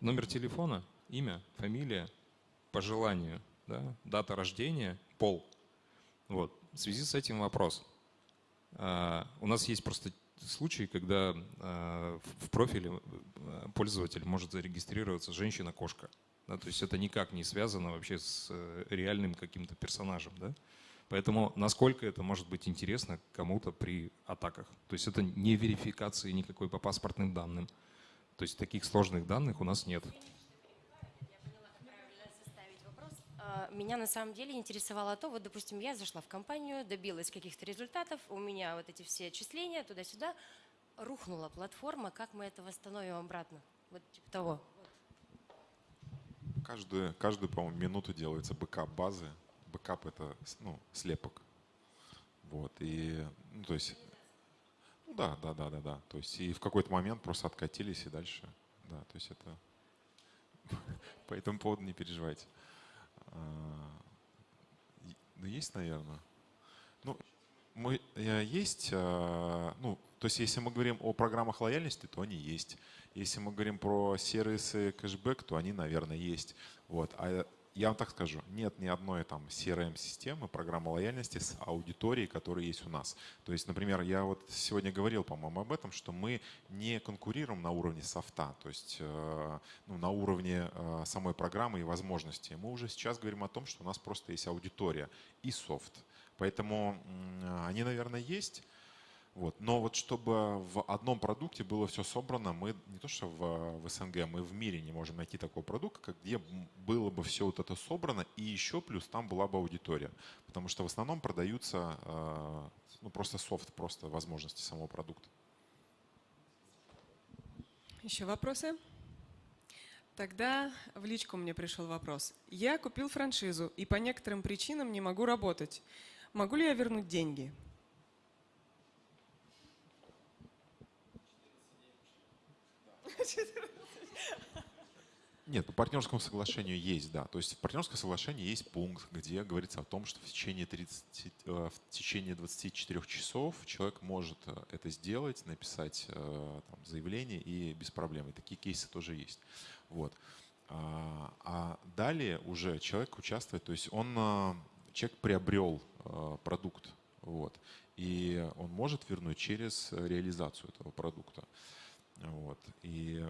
Номер телефона, имя, фамилия, по желанию, да? дата рождения, пол. Вот. В связи с этим вопрос. А, У нас есть просто случаи, когда а, в в профиле э, пользователь может зарегистрироваться женщина-кошка. Да, то есть это никак не связано вообще с э, реальным каким-то персонажем. Да? Поэтому насколько это может быть интересно кому-то при атаках. То есть это не верификации никакой по паспортным данным. То есть таких сложных данных у нас нет. А, Меня на самом деле интересовало то, вот, допустим, я зашла в компанию, добилась каких-то результатов, у меня вот эти все отчисления туда-сюда, рухнула платформа, как мы это восстановим обратно? Вот типа того. Каждую, каждую, по-моему, минуту делается бэкап базы. Бэкап это ну, слепок. Вот. И, ну, то есть, ну да, да, да, да, да. То есть и в какой-то момент просто откатились и дальше. Да, то есть это по этому поводу не переживайте. А, Ну, есть, наверное. Ну, мы, э, есть, а, ну, то есть если мы говорим о программах лояльности, то они есть. Если мы говорим про сервисы кэшбэк, то они, наверное, есть. Вот. А я вам так скажу, нет ни одной там CRM-системы, программы лояльности с аудиторией, которая есть у нас. То есть, например, я вот сегодня говорил, по-моему, об этом, что мы не конкурируем на уровне софта, то есть э, ну, на уровне э, самой программы и возможностей. Мы уже сейчас говорим о том, что у нас просто есть аудитория и софт. Поэтому м, они, наверное, есть. Вот. Но вот чтобы в одном продукте было все собрано, мы не то что в, в СНГ, мы в мире не можем найти такого продукта, как- где было бы все вот это собрано, и еще плюс там была бы аудитория. Потому что в основном продаются э, ну, просто софт, просто возможности самого продукта. Еще вопросы? Тогда в личку мне пришел вопрос. Я купил франшизу и по некоторым причинам не могу работать. Могу ли я вернуть деньги? Нет, по партнерскому соглашению есть, да. То есть в партнерском соглашении есть пункт, где говорится о том, что в течение, 30, э, в течение 24 часов человек может э, это сделать, написать э, там, заявление и без проблем. И такие кейсы тоже есть. Вот. А, а далее уже человек участвует, то есть он, человек приобрел продукт, вот, и он может вернуть через реализацию этого продукта. Вот. И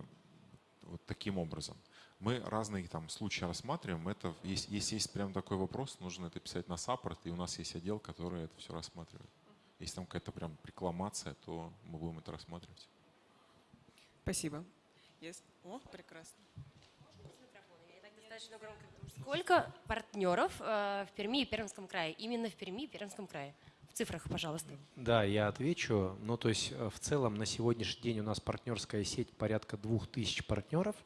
вот таким образом. Мы разные там случаи рассматриваем. Это, если, если есть прям такой вопрос, нужно это писать на саппорт, и у нас есть отдел, который это все рассматривает. Если там какая-то прям рекламация, то мы будем это рассматривать. Спасибо. Есть? О, прекрасно. Достаточно громко, потому что Сколько партнеров э, в Перми и Пермском крае? Именно в Перми и Пермском крае. Цифрах, пожалуйста. Да, я отвечу. Ну, то есть э, в целом на сегодняшний день у нас партнерская сеть порядка 2000 партнеров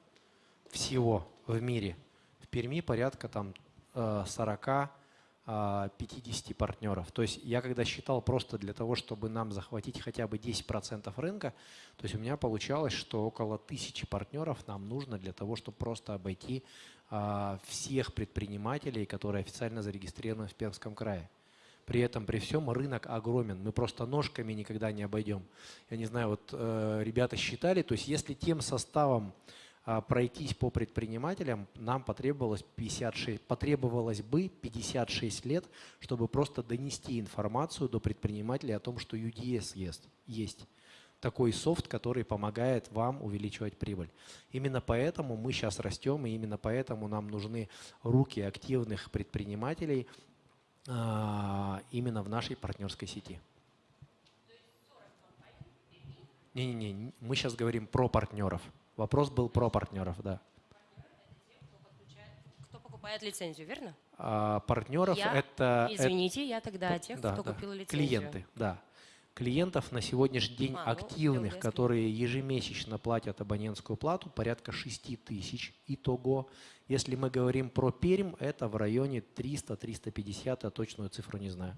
всего в мире. В Перми порядка там э, 40, 50 партнеров. То есть я когда считал просто для того, чтобы нам захватить хотя бы 10% рынка, то есть у меня получалось, что около тысячи партнеров нам нужно для того, чтобы просто обойти всех предпринимателей, которые официально зарегистрированы в Пермском крае. При этом, при всем, рынок огромен. Мы просто ножками никогда не обойдем. Я не знаю, вот э, ребята считали, то есть если тем составом э, пройтись по предпринимателям, нам потребовалось, 56, потребовалось бы 56 лет, чтобы просто донести информацию до предпринимателей о том, что UDS есть. есть такой софт, который помогает вам увеличивать прибыль. Именно поэтому мы сейчас растем, и именно поэтому нам нужны руки активных предпринимателей именно в нашей партнерской сети. Не-не-не, мы сейчас говорим про партнеров. Вопрос был про партнеров, да. Кто покупает лицензию, верно? А, партнеров я, это... Извините, это, я тогда о тех, да, кто да, купил лицензию. Клиенты, да клиентов на сегодняшний день А, ну, активных, ЛДС. которые ежемесячно платят абонентскую плату, порядка 6 тысяч итого. Если мы говорим про Пермь, это в районе 300-350, я точную цифру не знаю.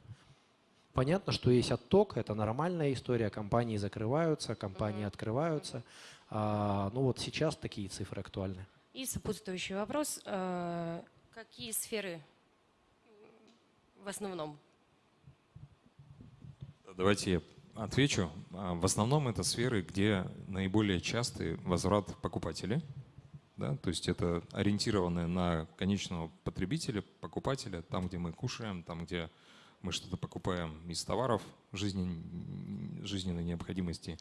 Понятно, что есть отток, это нормальная история, компании закрываются, компании открываются. А, ну вот сейчас такие цифры актуальны. И сопутствующий вопрос. э, Какие сферы в основном? Давайте я отвечу. А, В основном это сферы, где наиболее частый возврат покупателей. Да? То есть это ориентированное на конечного потребителя, покупателя, там, где мы кушаем, там, где мы что-то покупаем из товаров жизнен- жизненной необходимости,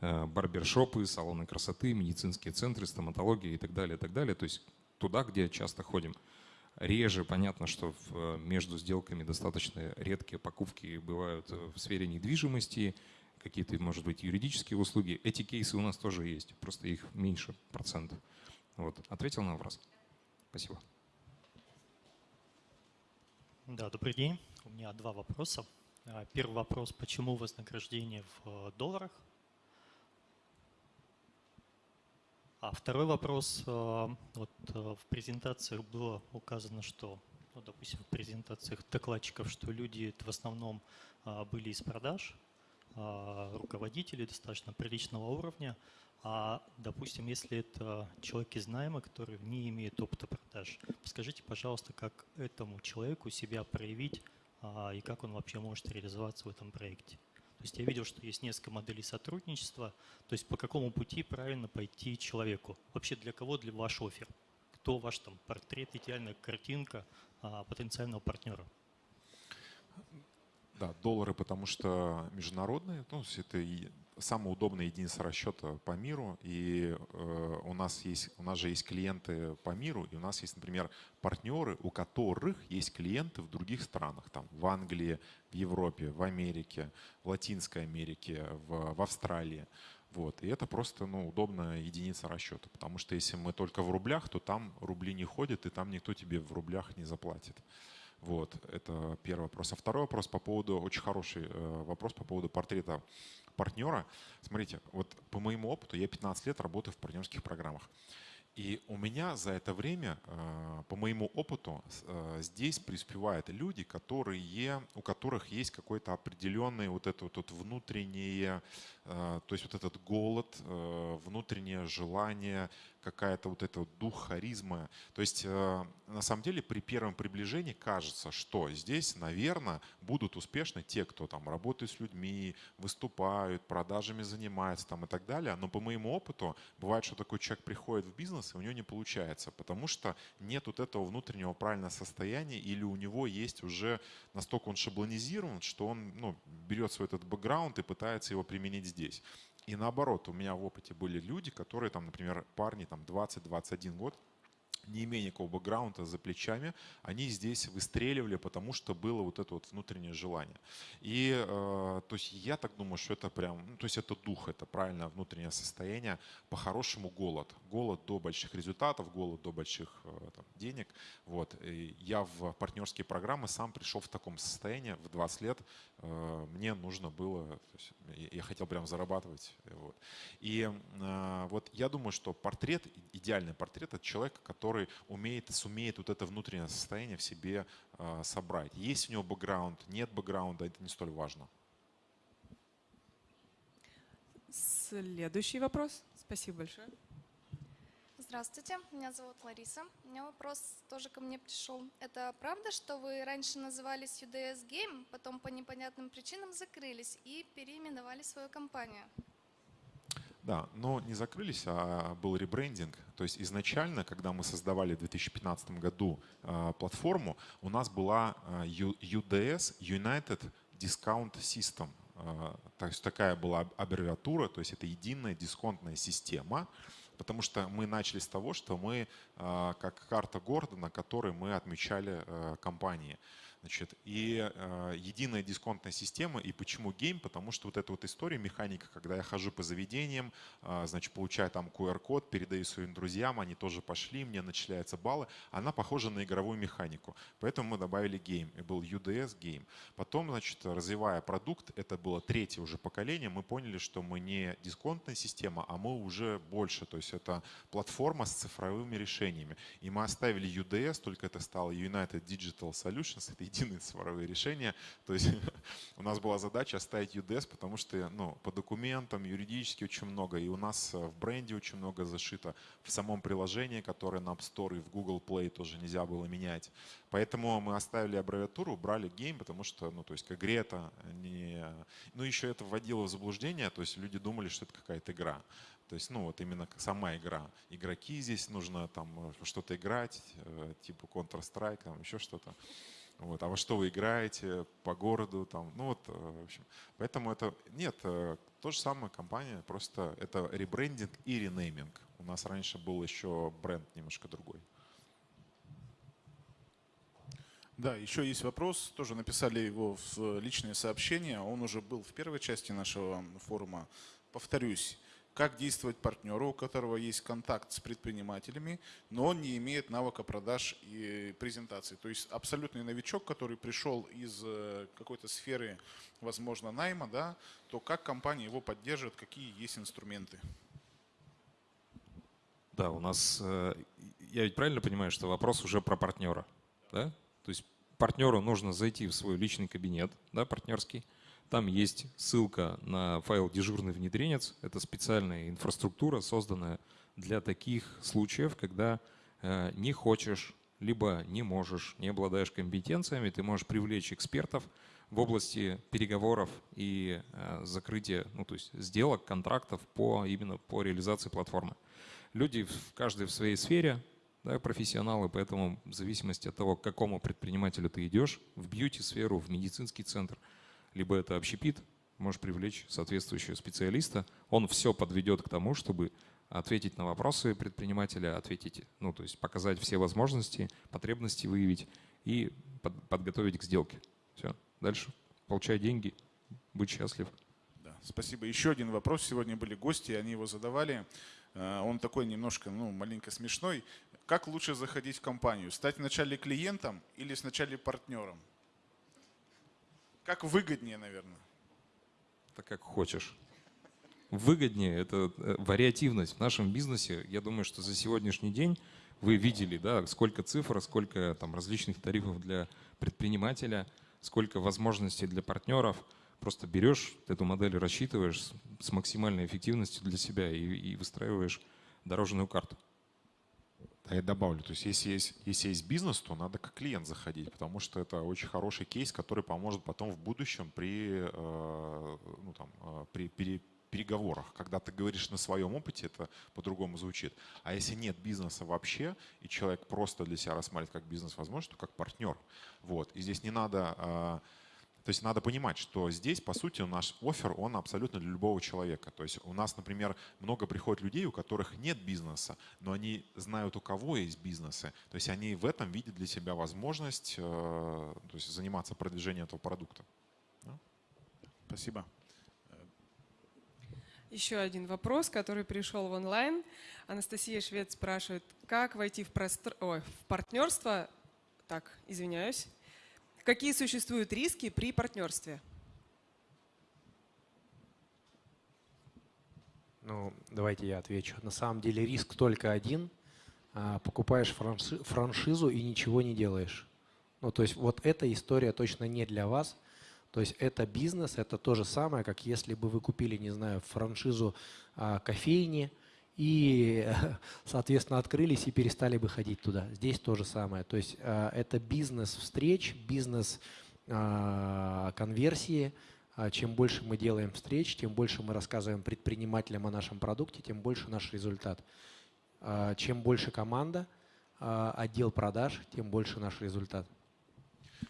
э, барбершопы, салоны красоты, медицинские центры, стоматология и так далее, и так далее. То есть туда, где часто ходим. Реже понятно, что в- между сделками достаточно редкие покупки бывают в сфере недвижимости, какие-то, может быть, юридические услуги. Эти кейсы у нас тоже есть, просто их меньше процент. Вот. Ответил на вопрос? Спасибо. Да, добрый день. У меня два вопроса. А, Первый вопрос, почему вознаграждение в э, долларах? А второй вопрос, э, вот э, в презентациях было указано, что, ну, допустим, в презентациях докладчиков, что люди в основном а, были из продаж, а, руководители достаточно приличного уровня, а, допустим, если это человек из найма, который не имеет опыта продаж, скажите, пожалуйста, как этому человеку себя проявить а, и как он вообще может реализоваться в этом проекте? То есть я видел, что есть несколько моделей сотрудничества. То есть по какому пути правильно пойти человеку? Вообще для кого для ваш офер? Кто ваш там портрет, идеальная картинка а, потенциального партнера? Да, доллары, потому что международные, ну, это и самая удобная единица расчета по миру, и э, у нас есть, у нас же есть клиенты по миру, и у нас есть, например, партнеры, у которых есть клиенты в других странах, там, в Англии, в Европе, в Америке, в Латинской Америке, в, в Австралии. Вот. И это просто ну, удобная единица расчета, потому что если мы только в рублях, то там рубли не ходят, и там никто тебе в рублях не заплатит. Вот, это первый вопрос. А второй вопрос по поводу, очень хороший э, вопрос по поводу портрета партнера. Смотрите, вот по моему опыту, я 15 лет работаю в партнерских программах. И у меня за это время, э, по моему опыту, э, здесь преуспевают люди, которые, у которых есть какой-то определенный вот это вот внутреннее, то есть вот этот голод, внутреннее желание, какая-то вот это вот дух харизма. То есть э, на самом деле при первом приближении кажется, что здесь, наверное, будут успешны те, кто там работает с людьми, выступают, продажами занимаются там и так далее. Но по моему опыту бывает, что такой человек приходит в бизнес, и у него не получается, потому что нет вот этого внутреннего правильного состояния, или у него есть уже настолько он шаблонизирован, что он ну, берет свой этот бэкграунд и пытается его применить здесь. И наоборот, у меня в опыте были люди, которые там, например, парни там 20-21 год, не имея никакого бэкграунда за плечами, они здесь выстреливали, потому что было вот это вот внутреннее желание. И э, то есть я так думаю, что это прям, ну, то есть это дух, это правильное внутреннее состояние, по-хорошему голод. Голод до больших результатов, голод до больших э, там, денег. Вот. И я в партнерские программы сам пришел в таком состоянии в 20 лет. Э, мне нужно было, есть я- хотел прям зарабатывать. Вот. И э, вот я думаю, что портрет, идеальный портрет, это человек, который который умеет, сумеет вот это внутреннее состояние в себе э, собрать. Есть у него бэкграунд, нет бэкграунда, это не столь важно. Следующий вопрос. Спасибо большое. Здравствуйте, меня зовут Лариса. У меня вопрос тоже ко мне пришел. Это правда, что вы раньше назывались UDS Game, потом по непонятным причинам закрылись и переименовали свою компанию? Да, но не закрылись, а был ребрендинг. То есть изначально, когда мы создавали в 2015 году э, платформу, у нас была UDS, United Discount System. Э, то есть такая была аббревиатура, то есть это единая дисконтная система, потому что мы начали с того, что мы как карта города, на которой мы отмечали компании. Значит, и э, единая дисконтная система. И почему game? Потому что вот эта вот история, механика, когда я хожу по заведениям, э, значит, получаю там QR-код, передаю своим друзьям, они тоже пошли, мне начисляются баллы, она похожа на игровую механику. Поэтому мы добавили game. И был UDS Game. Потом, значит, развивая продукт, это было третье уже поколение, мы поняли, что мы не дисконтная система, а мы уже больше. То есть это платформа с цифровыми решениями. И мы оставили UDS, только это стало United Digital Solutions. Это единые цифровые решения. То есть у нас была задача оставить UDS, потому что ну, по документам юридически очень много, и у нас э, в бренде очень много зашито, в самом приложении, которое на App Store и в Google Play тоже нельзя было менять. Поэтому мы оставили аббревиатуру, убрали game, потому что, ну, то есть к игре это не... Ну, еще это вводило в заблуждение, то есть люди думали, что это какая-то игра. То есть, ну, вот именно сама игра. Игроки здесь нужно там э, что-то играть, э, типа Counter-Strike, там еще что-то. Вот, а во что вы играете по городу, там, ну вот, э, в общем. Поэтому это, нет, э, то же самое компания, просто это ребрендинг и ренейминг. У нас раньше был еще бренд немножко другой. Да, еще есть вопрос, тоже написали его в личные сообщения, он уже был в первой части нашего форума. Повторюсь, как действовать партнеру, у которого есть контакт с предпринимателями, но он не имеет навыка продаж и презентации. То есть абсолютный новичок, который пришел из э, какой-то сферы, возможно, найма, да, то как компания его поддерживает, какие есть инструменты? Да, у нас, э, я ведь правильно понимаю, что вопрос уже про партнера, да? То есть партнеру нужно зайти в свой личный кабинет, да, партнерский, там есть ссылка на файл «Дежурный внедренец». Это специальная инфраструктура, созданная для таких случаев, когда э, не хочешь, либо не можешь, не обладаешь компетенциями, ты можешь привлечь экспертов в области переговоров и э, закрытия, ну, то есть сделок, контрактов по, именно по реализации платформы. Люди в каждой в своей сфере, да, профессионалы, поэтому в зависимости от того, к какому предпринимателю ты идешь, в бьюти-сферу, в медицинский центр – либо это общепит, можешь привлечь соответствующего специалиста. Он все подведет к тому, чтобы ответить на вопросы предпринимателя, ответить, ну, то есть показать все возможности, потребности выявить и под, подготовить к сделке. Все. Дальше получай деньги, будь счастлив. Да, спасибо. Еще один вопрос. Сегодня были гости, они его задавали. Э, он такой немножко, ну, маленько смешной. Как лучше заходить в компанию? Стать вначале клиентом или сначала партнером? Как выгоднее, наверное? Так как хочешь. Выгоднее – это э, вариативность в нашем бизнесе. Я думаю, что за сегодняшний день вы видели, да, сколько цифр, сколько там различных тарифов для предпринимателя, сколько возможностей для партнеров. Просто берешь эту модель, рассчитываешь с максимальной эффективностью для себя и, и выстраиваешь дорожную карту. А я добавлю, то есть если есть, если есть бизнес, то надо как клиент заходить, потому что это очень хороший кейс, который поможет потом в будущем при, э, ну, там, э, при, при переговорах. Когда ты говоришь на своем опыте, это по-другому звучит. А если нет бизнеса вообще, и человек просто для себя рассматривает как бизнес возможность, то как партнер. Вот. И здесь не надо э, то есть надо понимать, что здесь, по сути, наш офер, он абсолютно для любого человека. То есть у нас, например, много приходит людей, у которых нет бизнеса, но они знают, у кого есть бизнесы. То есть они в этом видят для себя возможность э, то есть заниматься продвижением этого продукта. Спасибо. Еще один вопрос, который пришел в онлайн. Анастасия Швед спрашивает, как войти в, простр... Ой, в партнерство, так, извиняюсь, Какие существуют риски при партнерстве? Ну, давайте я отвечу. На самом деле риск только один. а, покупаешь франши, франшизу и ничего не делаешь. Ну, то есть вот эта история точно не для вас. То есть это бизнес, это то же самое, как если бы вы купили, не знаю, франшизу а, кофейни и, соответственно, открылись и перестали бы ходить туда. Здесь то же самое. То есть а, это бизнес встреч, бизнес а, конверсии. А, чем больше мы делаем встреч, тем больше мы рассказываем предпринимателям о нашем продукте, тем больше наш результат. А, чем больше команда, отдел продаж, тем больше наш результат.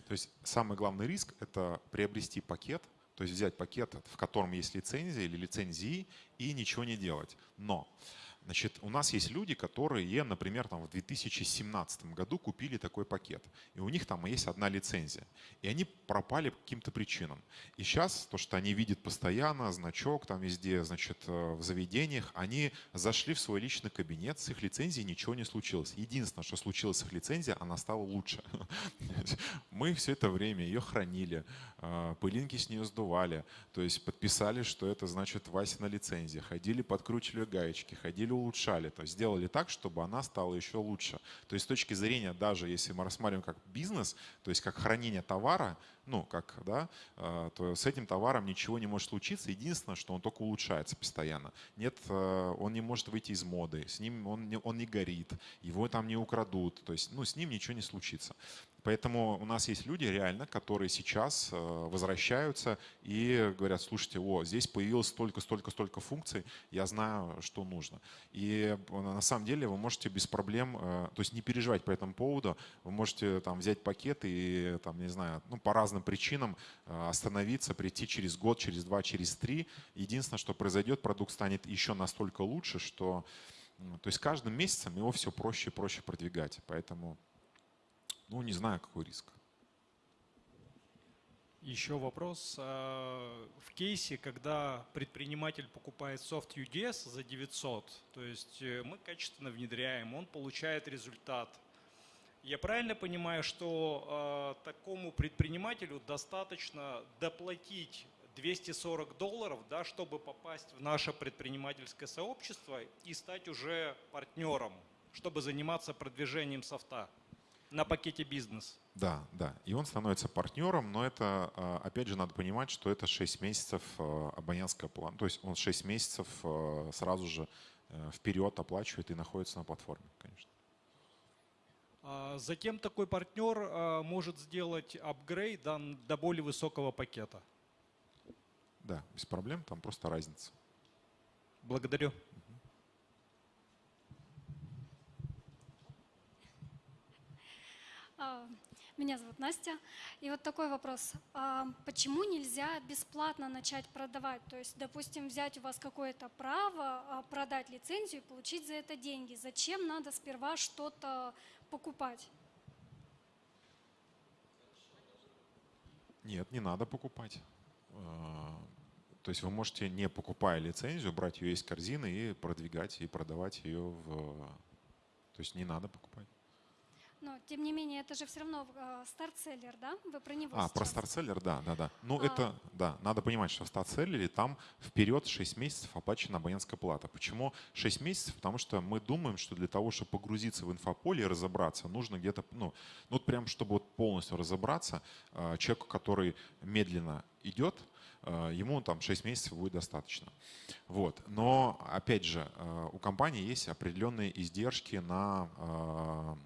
То есть самый главный риск – это приобрести пакет, то есть взять пакет, в котором есть лицензия или лицензии, и ничего не делать. Но Значит, у нас есть люди, которые, например, там в 2017 году купили такой пакет, и у них там есть одна лицензия, и они пропали по каким-то причинам. И сейчас то, что они видят постоянно, значок там везде, значит, э, в заведениях, они зашли в свой личный кабинет, с их лицензией ничего не случилось. Единственное, что случилось с их лицензией, она стала лучше. Мы все это время ее хранили, э, пылинки с нее сдували, то есть подписали, что это значит Вася на лицензии, ходили, подкручивали гаечки, ходили улучшали, то есть сделали так, чтобы она стала еще лучше. То есть с точки зрения, даже если мы рассматриваем как бизнес, то есть как хранение товара, ну, как, да, э, то с этим товаром ничего не может случиться. Единственное, что он только улучшается постоянно. Нет, э, он не может выйти из моды, с ним он не, он не горит, его там не украдут, то есть, ну, с ним ничего не случится. Поэтому у нас есть люди реально, которые сейчас э, возвращаются и говорят, слушайте, о, здесь появилось столько, столько, столько функций, я знаю, что нужно. И на самом деле вы можете без проблем, то есть не переживать по этому поводу, вы можете там взять пакет и там, не знаю, ну, по разным причинам э, остановиться, прийти через год, через два, через три. Единственное, что произойдет, продукт станет еще настолько лучше, что то есть каждым месяцем его все проще и проще продвигать. Поэтому, ну, не знаю, какой риск. Еще вопрос. А, в кейсе, когда предприниматель покупает софт UDS за 900, то есть э, мы качественно внедряем, он получает результат – я правильно понимаю, что э, такому предпринимателю достаточно доплатить 240 долларов, да, чтобы попасть в наше предпринимательское сообщество и стать уже партнером, чтобы заниматься продвижением софта на пакете бизнес. Да, да. И он становится партнером, но это, а, опять же, надо понимать, что это 6 месяцев а, абонентская плата. То есть он 6 месяцев сразу же э, вперед оплачивает и находится на платформе, конечно. А, затем такой партнер а, может сделать апгрейд до более высокого пакета. Да, без проблем, там просто разница. Благодарю. Меня зовут Настя. И вот такой вопрос. Почему нельзя бесплатно начать продавать? То есть, допустим, взять у вас какое-то право, продать лицензию и получить за это деньги. Зачем надо сперва что-то покупать? Нет, не надо покупать. А, то есть вы можете, не покупая лицензию, брать ее из корзины и продвигать и продавать ее в... То есть не надо покупать. Но, тем не менее, это же все равно э, старт-селлер, да? Вы про него А, сейчас. про старт-селлер, да, да, да. Ну, а... это, да, надо понимать, что в старт-селлере там вперед 6 месяцев оплачена абонентская плата. Почему 6 месяцев? Потому что мы думаем, что для того, чтобы погрузиться в инфополе и разобраться, нужно где-то, ну, ну вот прям, чтобы вот полностью разобраться, э, человеку, который медленно идет, э, ему там 6 месяцев будет достаточно. Вот. Но, опять же, у компании есть определенные издержки на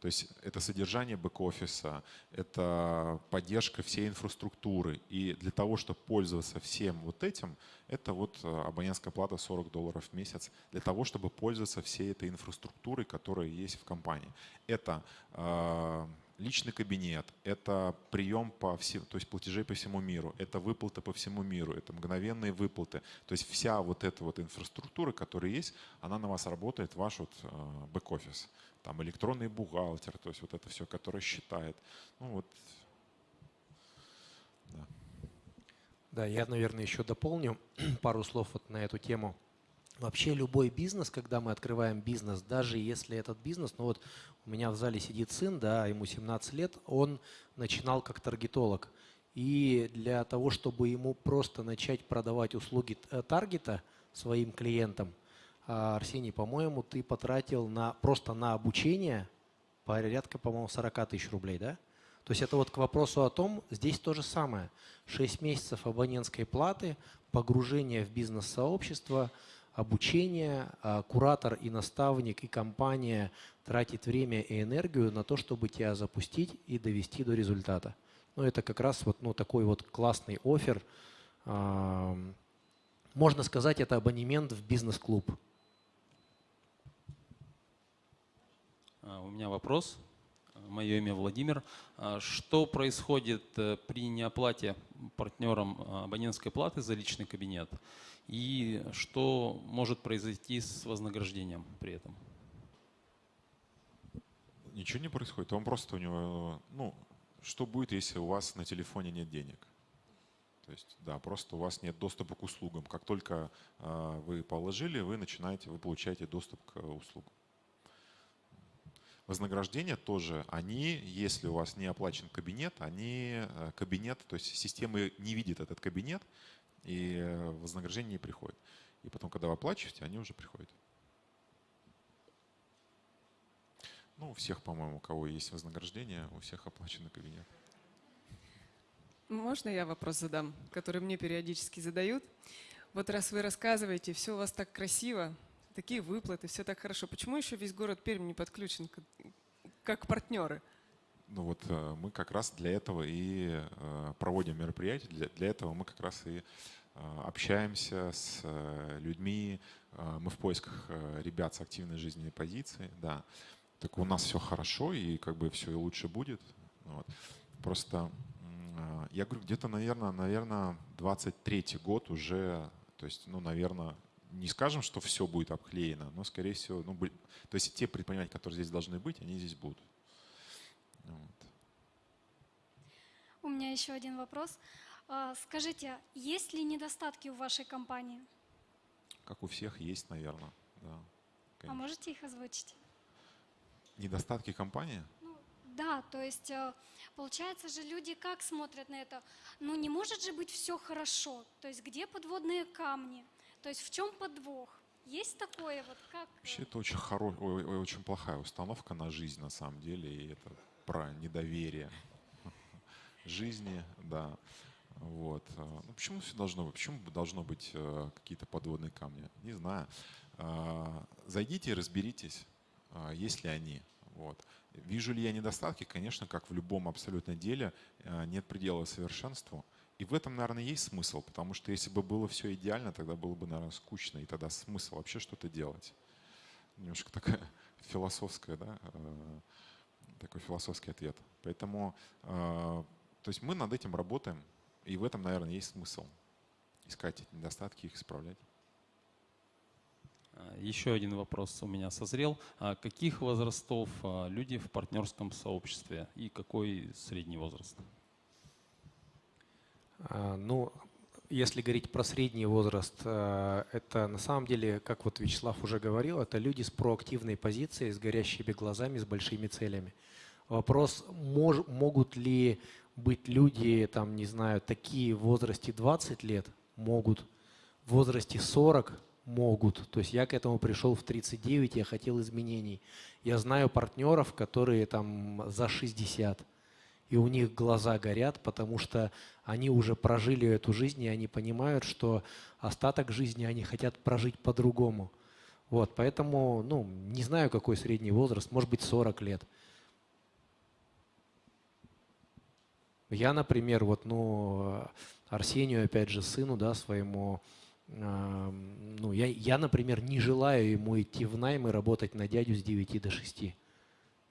то есть это содержание бэк-офиса, это поддержка всей инфраструктуры. И для того, чтобы пользоваться всем вот этим, это вот э, абонентская плата 40 долларов в месяц для того, чтобы пользоваться всей этой инфраструктурой, которая есть в компании. Это э, личный кабинет, это прием по всем, то есть платежей по всему миру, это выплаты по всему миру, это мгновенные выплаты. То есть вся вот эта вот инфраструктура, которая есть, она на вас работает, ваш вот э, бэк-офис там электронный бухгалтер, то есть вот это все, который считает. Ну вот, да. Да, я, наверное, еще дополню пару слов вот на эту тему. Вообще любой бизнес, когда мы открываем бизнес, даже если этот бизнес, ну вот у меня в зале сидит сын, да, ему 17 лет, он начинал как таргетолог. И для того, чтобы ему просто начать продавать услуги э, таргета своим клиентам – Арсений, по-моему, ты потратил на, просто на обучение порядка, по-моему, 40 тысяч рублей, да? То есть это вот к вопросу о том, здесь то же самое. 6 месяцев абонентской платы, погружение в бизнес-сообщество, обучение, а, куратор и наставник и компания тратит время и энергию на то, чтобы тебя запустить и довести до результата. Ну, это как раз вот ну, такой вот классный офер. Можно сказать, это абонемент в бизнес-клуб. У меня вопрос. Мое имя Владимир. А, что происходит э, при неоплате партнерам а, абонентской платы за личный кабинет? И что может произойти с вознаграждением при этом? Ничего не происходит. Он просто у него, ну, что будет, если у вас на телефоне нет денег? То есть, да, просто у вас нет доступа к услугам. Как только вы положили, вы начинаете, вы получаете доступ к услугам. Вознаграждения тоже, они, если у вас не оплачен кабинет, они э, кабинет, то есть система не видит этот кабинет, и э, вознаграждение не приходит. И потом, когда вы оплачиваете, они уже приходят. Ну, у всех, по-моему, у кого есть вознаграждение, у всех оплачен кабинет. Можно я вопрос задам, который мне периодически задают? Вот раз вы рассказываете, все у вас так красиво, такие выплаты, все так хорошо. Почему еще весь город Пермь не подключен как партнеры? Ну вот э, мы как раз для этого и э, проводим мероприятия, для, для этого мы как раз и э, общаемся с людьми, мы в поисках ребят с активной жизненной позицией, да. Так у нас все хорошо и как бы все и лучше будет. Вот. Просто я говорю, где-то, наверное, наверное, 23 год уже, то есть, ну, наверное, не скажем, что все будет обклеено, но, скорее всего, ну, то есть те предприниматели, которые здесь должны быть, они здесь будут. Вот. У меня еще один вопрос. А, скажите, есть ли недостатки у вашей компании? Как у всех есть, наверное, да. А можете их озвучить? Недостатки компании? Ну, да, то есть э, получается же люди как смотрят на это? Ну не может же быть все хорошо. То есть где подводные камни? То есть в чем подвох? Есть такое вот как? Вообще это очень хоро... очень плохая установка на жизнь на самом деле, и это про недоверие жизни, да. Вот. Ну, почему все должно быть? Почему должно быть э, какие-то подводные камни? Не знаю. Э, зайдите и разберитесь, э, есть ли они. Вот. Вижу ли я недостатки? Конечно, как в любом абсолютно деле, э, нет предела совершенству. И в этом, наверное, есть смысл, потому что если бы было все идеально, тогда было бы, наверное, скучно, и тогда смысл вообще что-то делать. Немножко такая философская, да, э, такой философский ответ. Поэтому, э, то есть мы над этим работаем, и в этом, наверное, есть смысл. Искать эти недостатки, их исправлять. А, еще один вопрос у меня созрел. А каких возрастов а, люди в партнерском сообществе и какой средний возраст? Ну, если говорить про средний возраст, это на самом деле, как вот Вячеслав уже говорил, это люди с проактивной позицией, с горящими глазами, с большими целями. Вопрос, мож, могут ли быть люди, там, не знаю, такие в возрасте 20 лет? Могут. В возрасте 40 могут. То есть я к этому пришел в 39, я хотел изменений. Я знаю партнеров, которые там за 60, и у них глаза горят, потому что они уже прожили эту жизнь, и они понимают, что остаток жизни они хотят прожить по-другому. Вот, поэтому, ну, не знаю, какой средний возраст, может быть, 40 лет. Я, например, вот, ну, Арсению, опять же, сыну, да, своему, ну, я, я, например, не желаю ему идти в найм и работать на дядю с 9 до 6.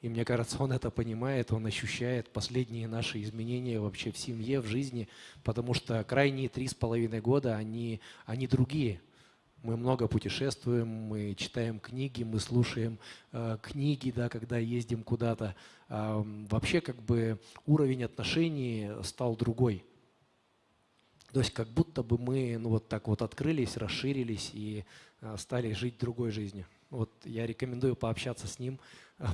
И мне кажется, он это понимает, он ощущает последние наши изменения вообще в семье, в жизни, потому что крайние три с половиной года, они, они другие. Мы много путешествуем, мы читаем книги, мы слушаем э, книги, да, когда ездим куда-то. Э, вообще как бы уровень отношений стал другой. То есть как будто бы мы ну, вот так вот открылись, расширились и а, стали жить другой жизнью. Вот я рекомендую пообщаться с ним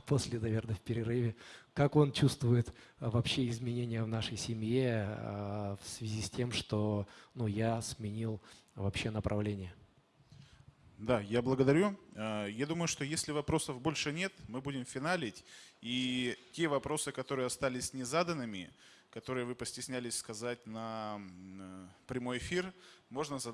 после, наверное, в перерыве, как он чувствует а, вообще изменения в нашей семье в связи с тем, что ну, я сменил вообще направление. Да, я благодарю. Я думаю, что если вопросов больше нет, мы будем финалить. И те вопросы, которые остались незаданными, которые вы постеснялись сказать на э, прямой эфир, можно задать.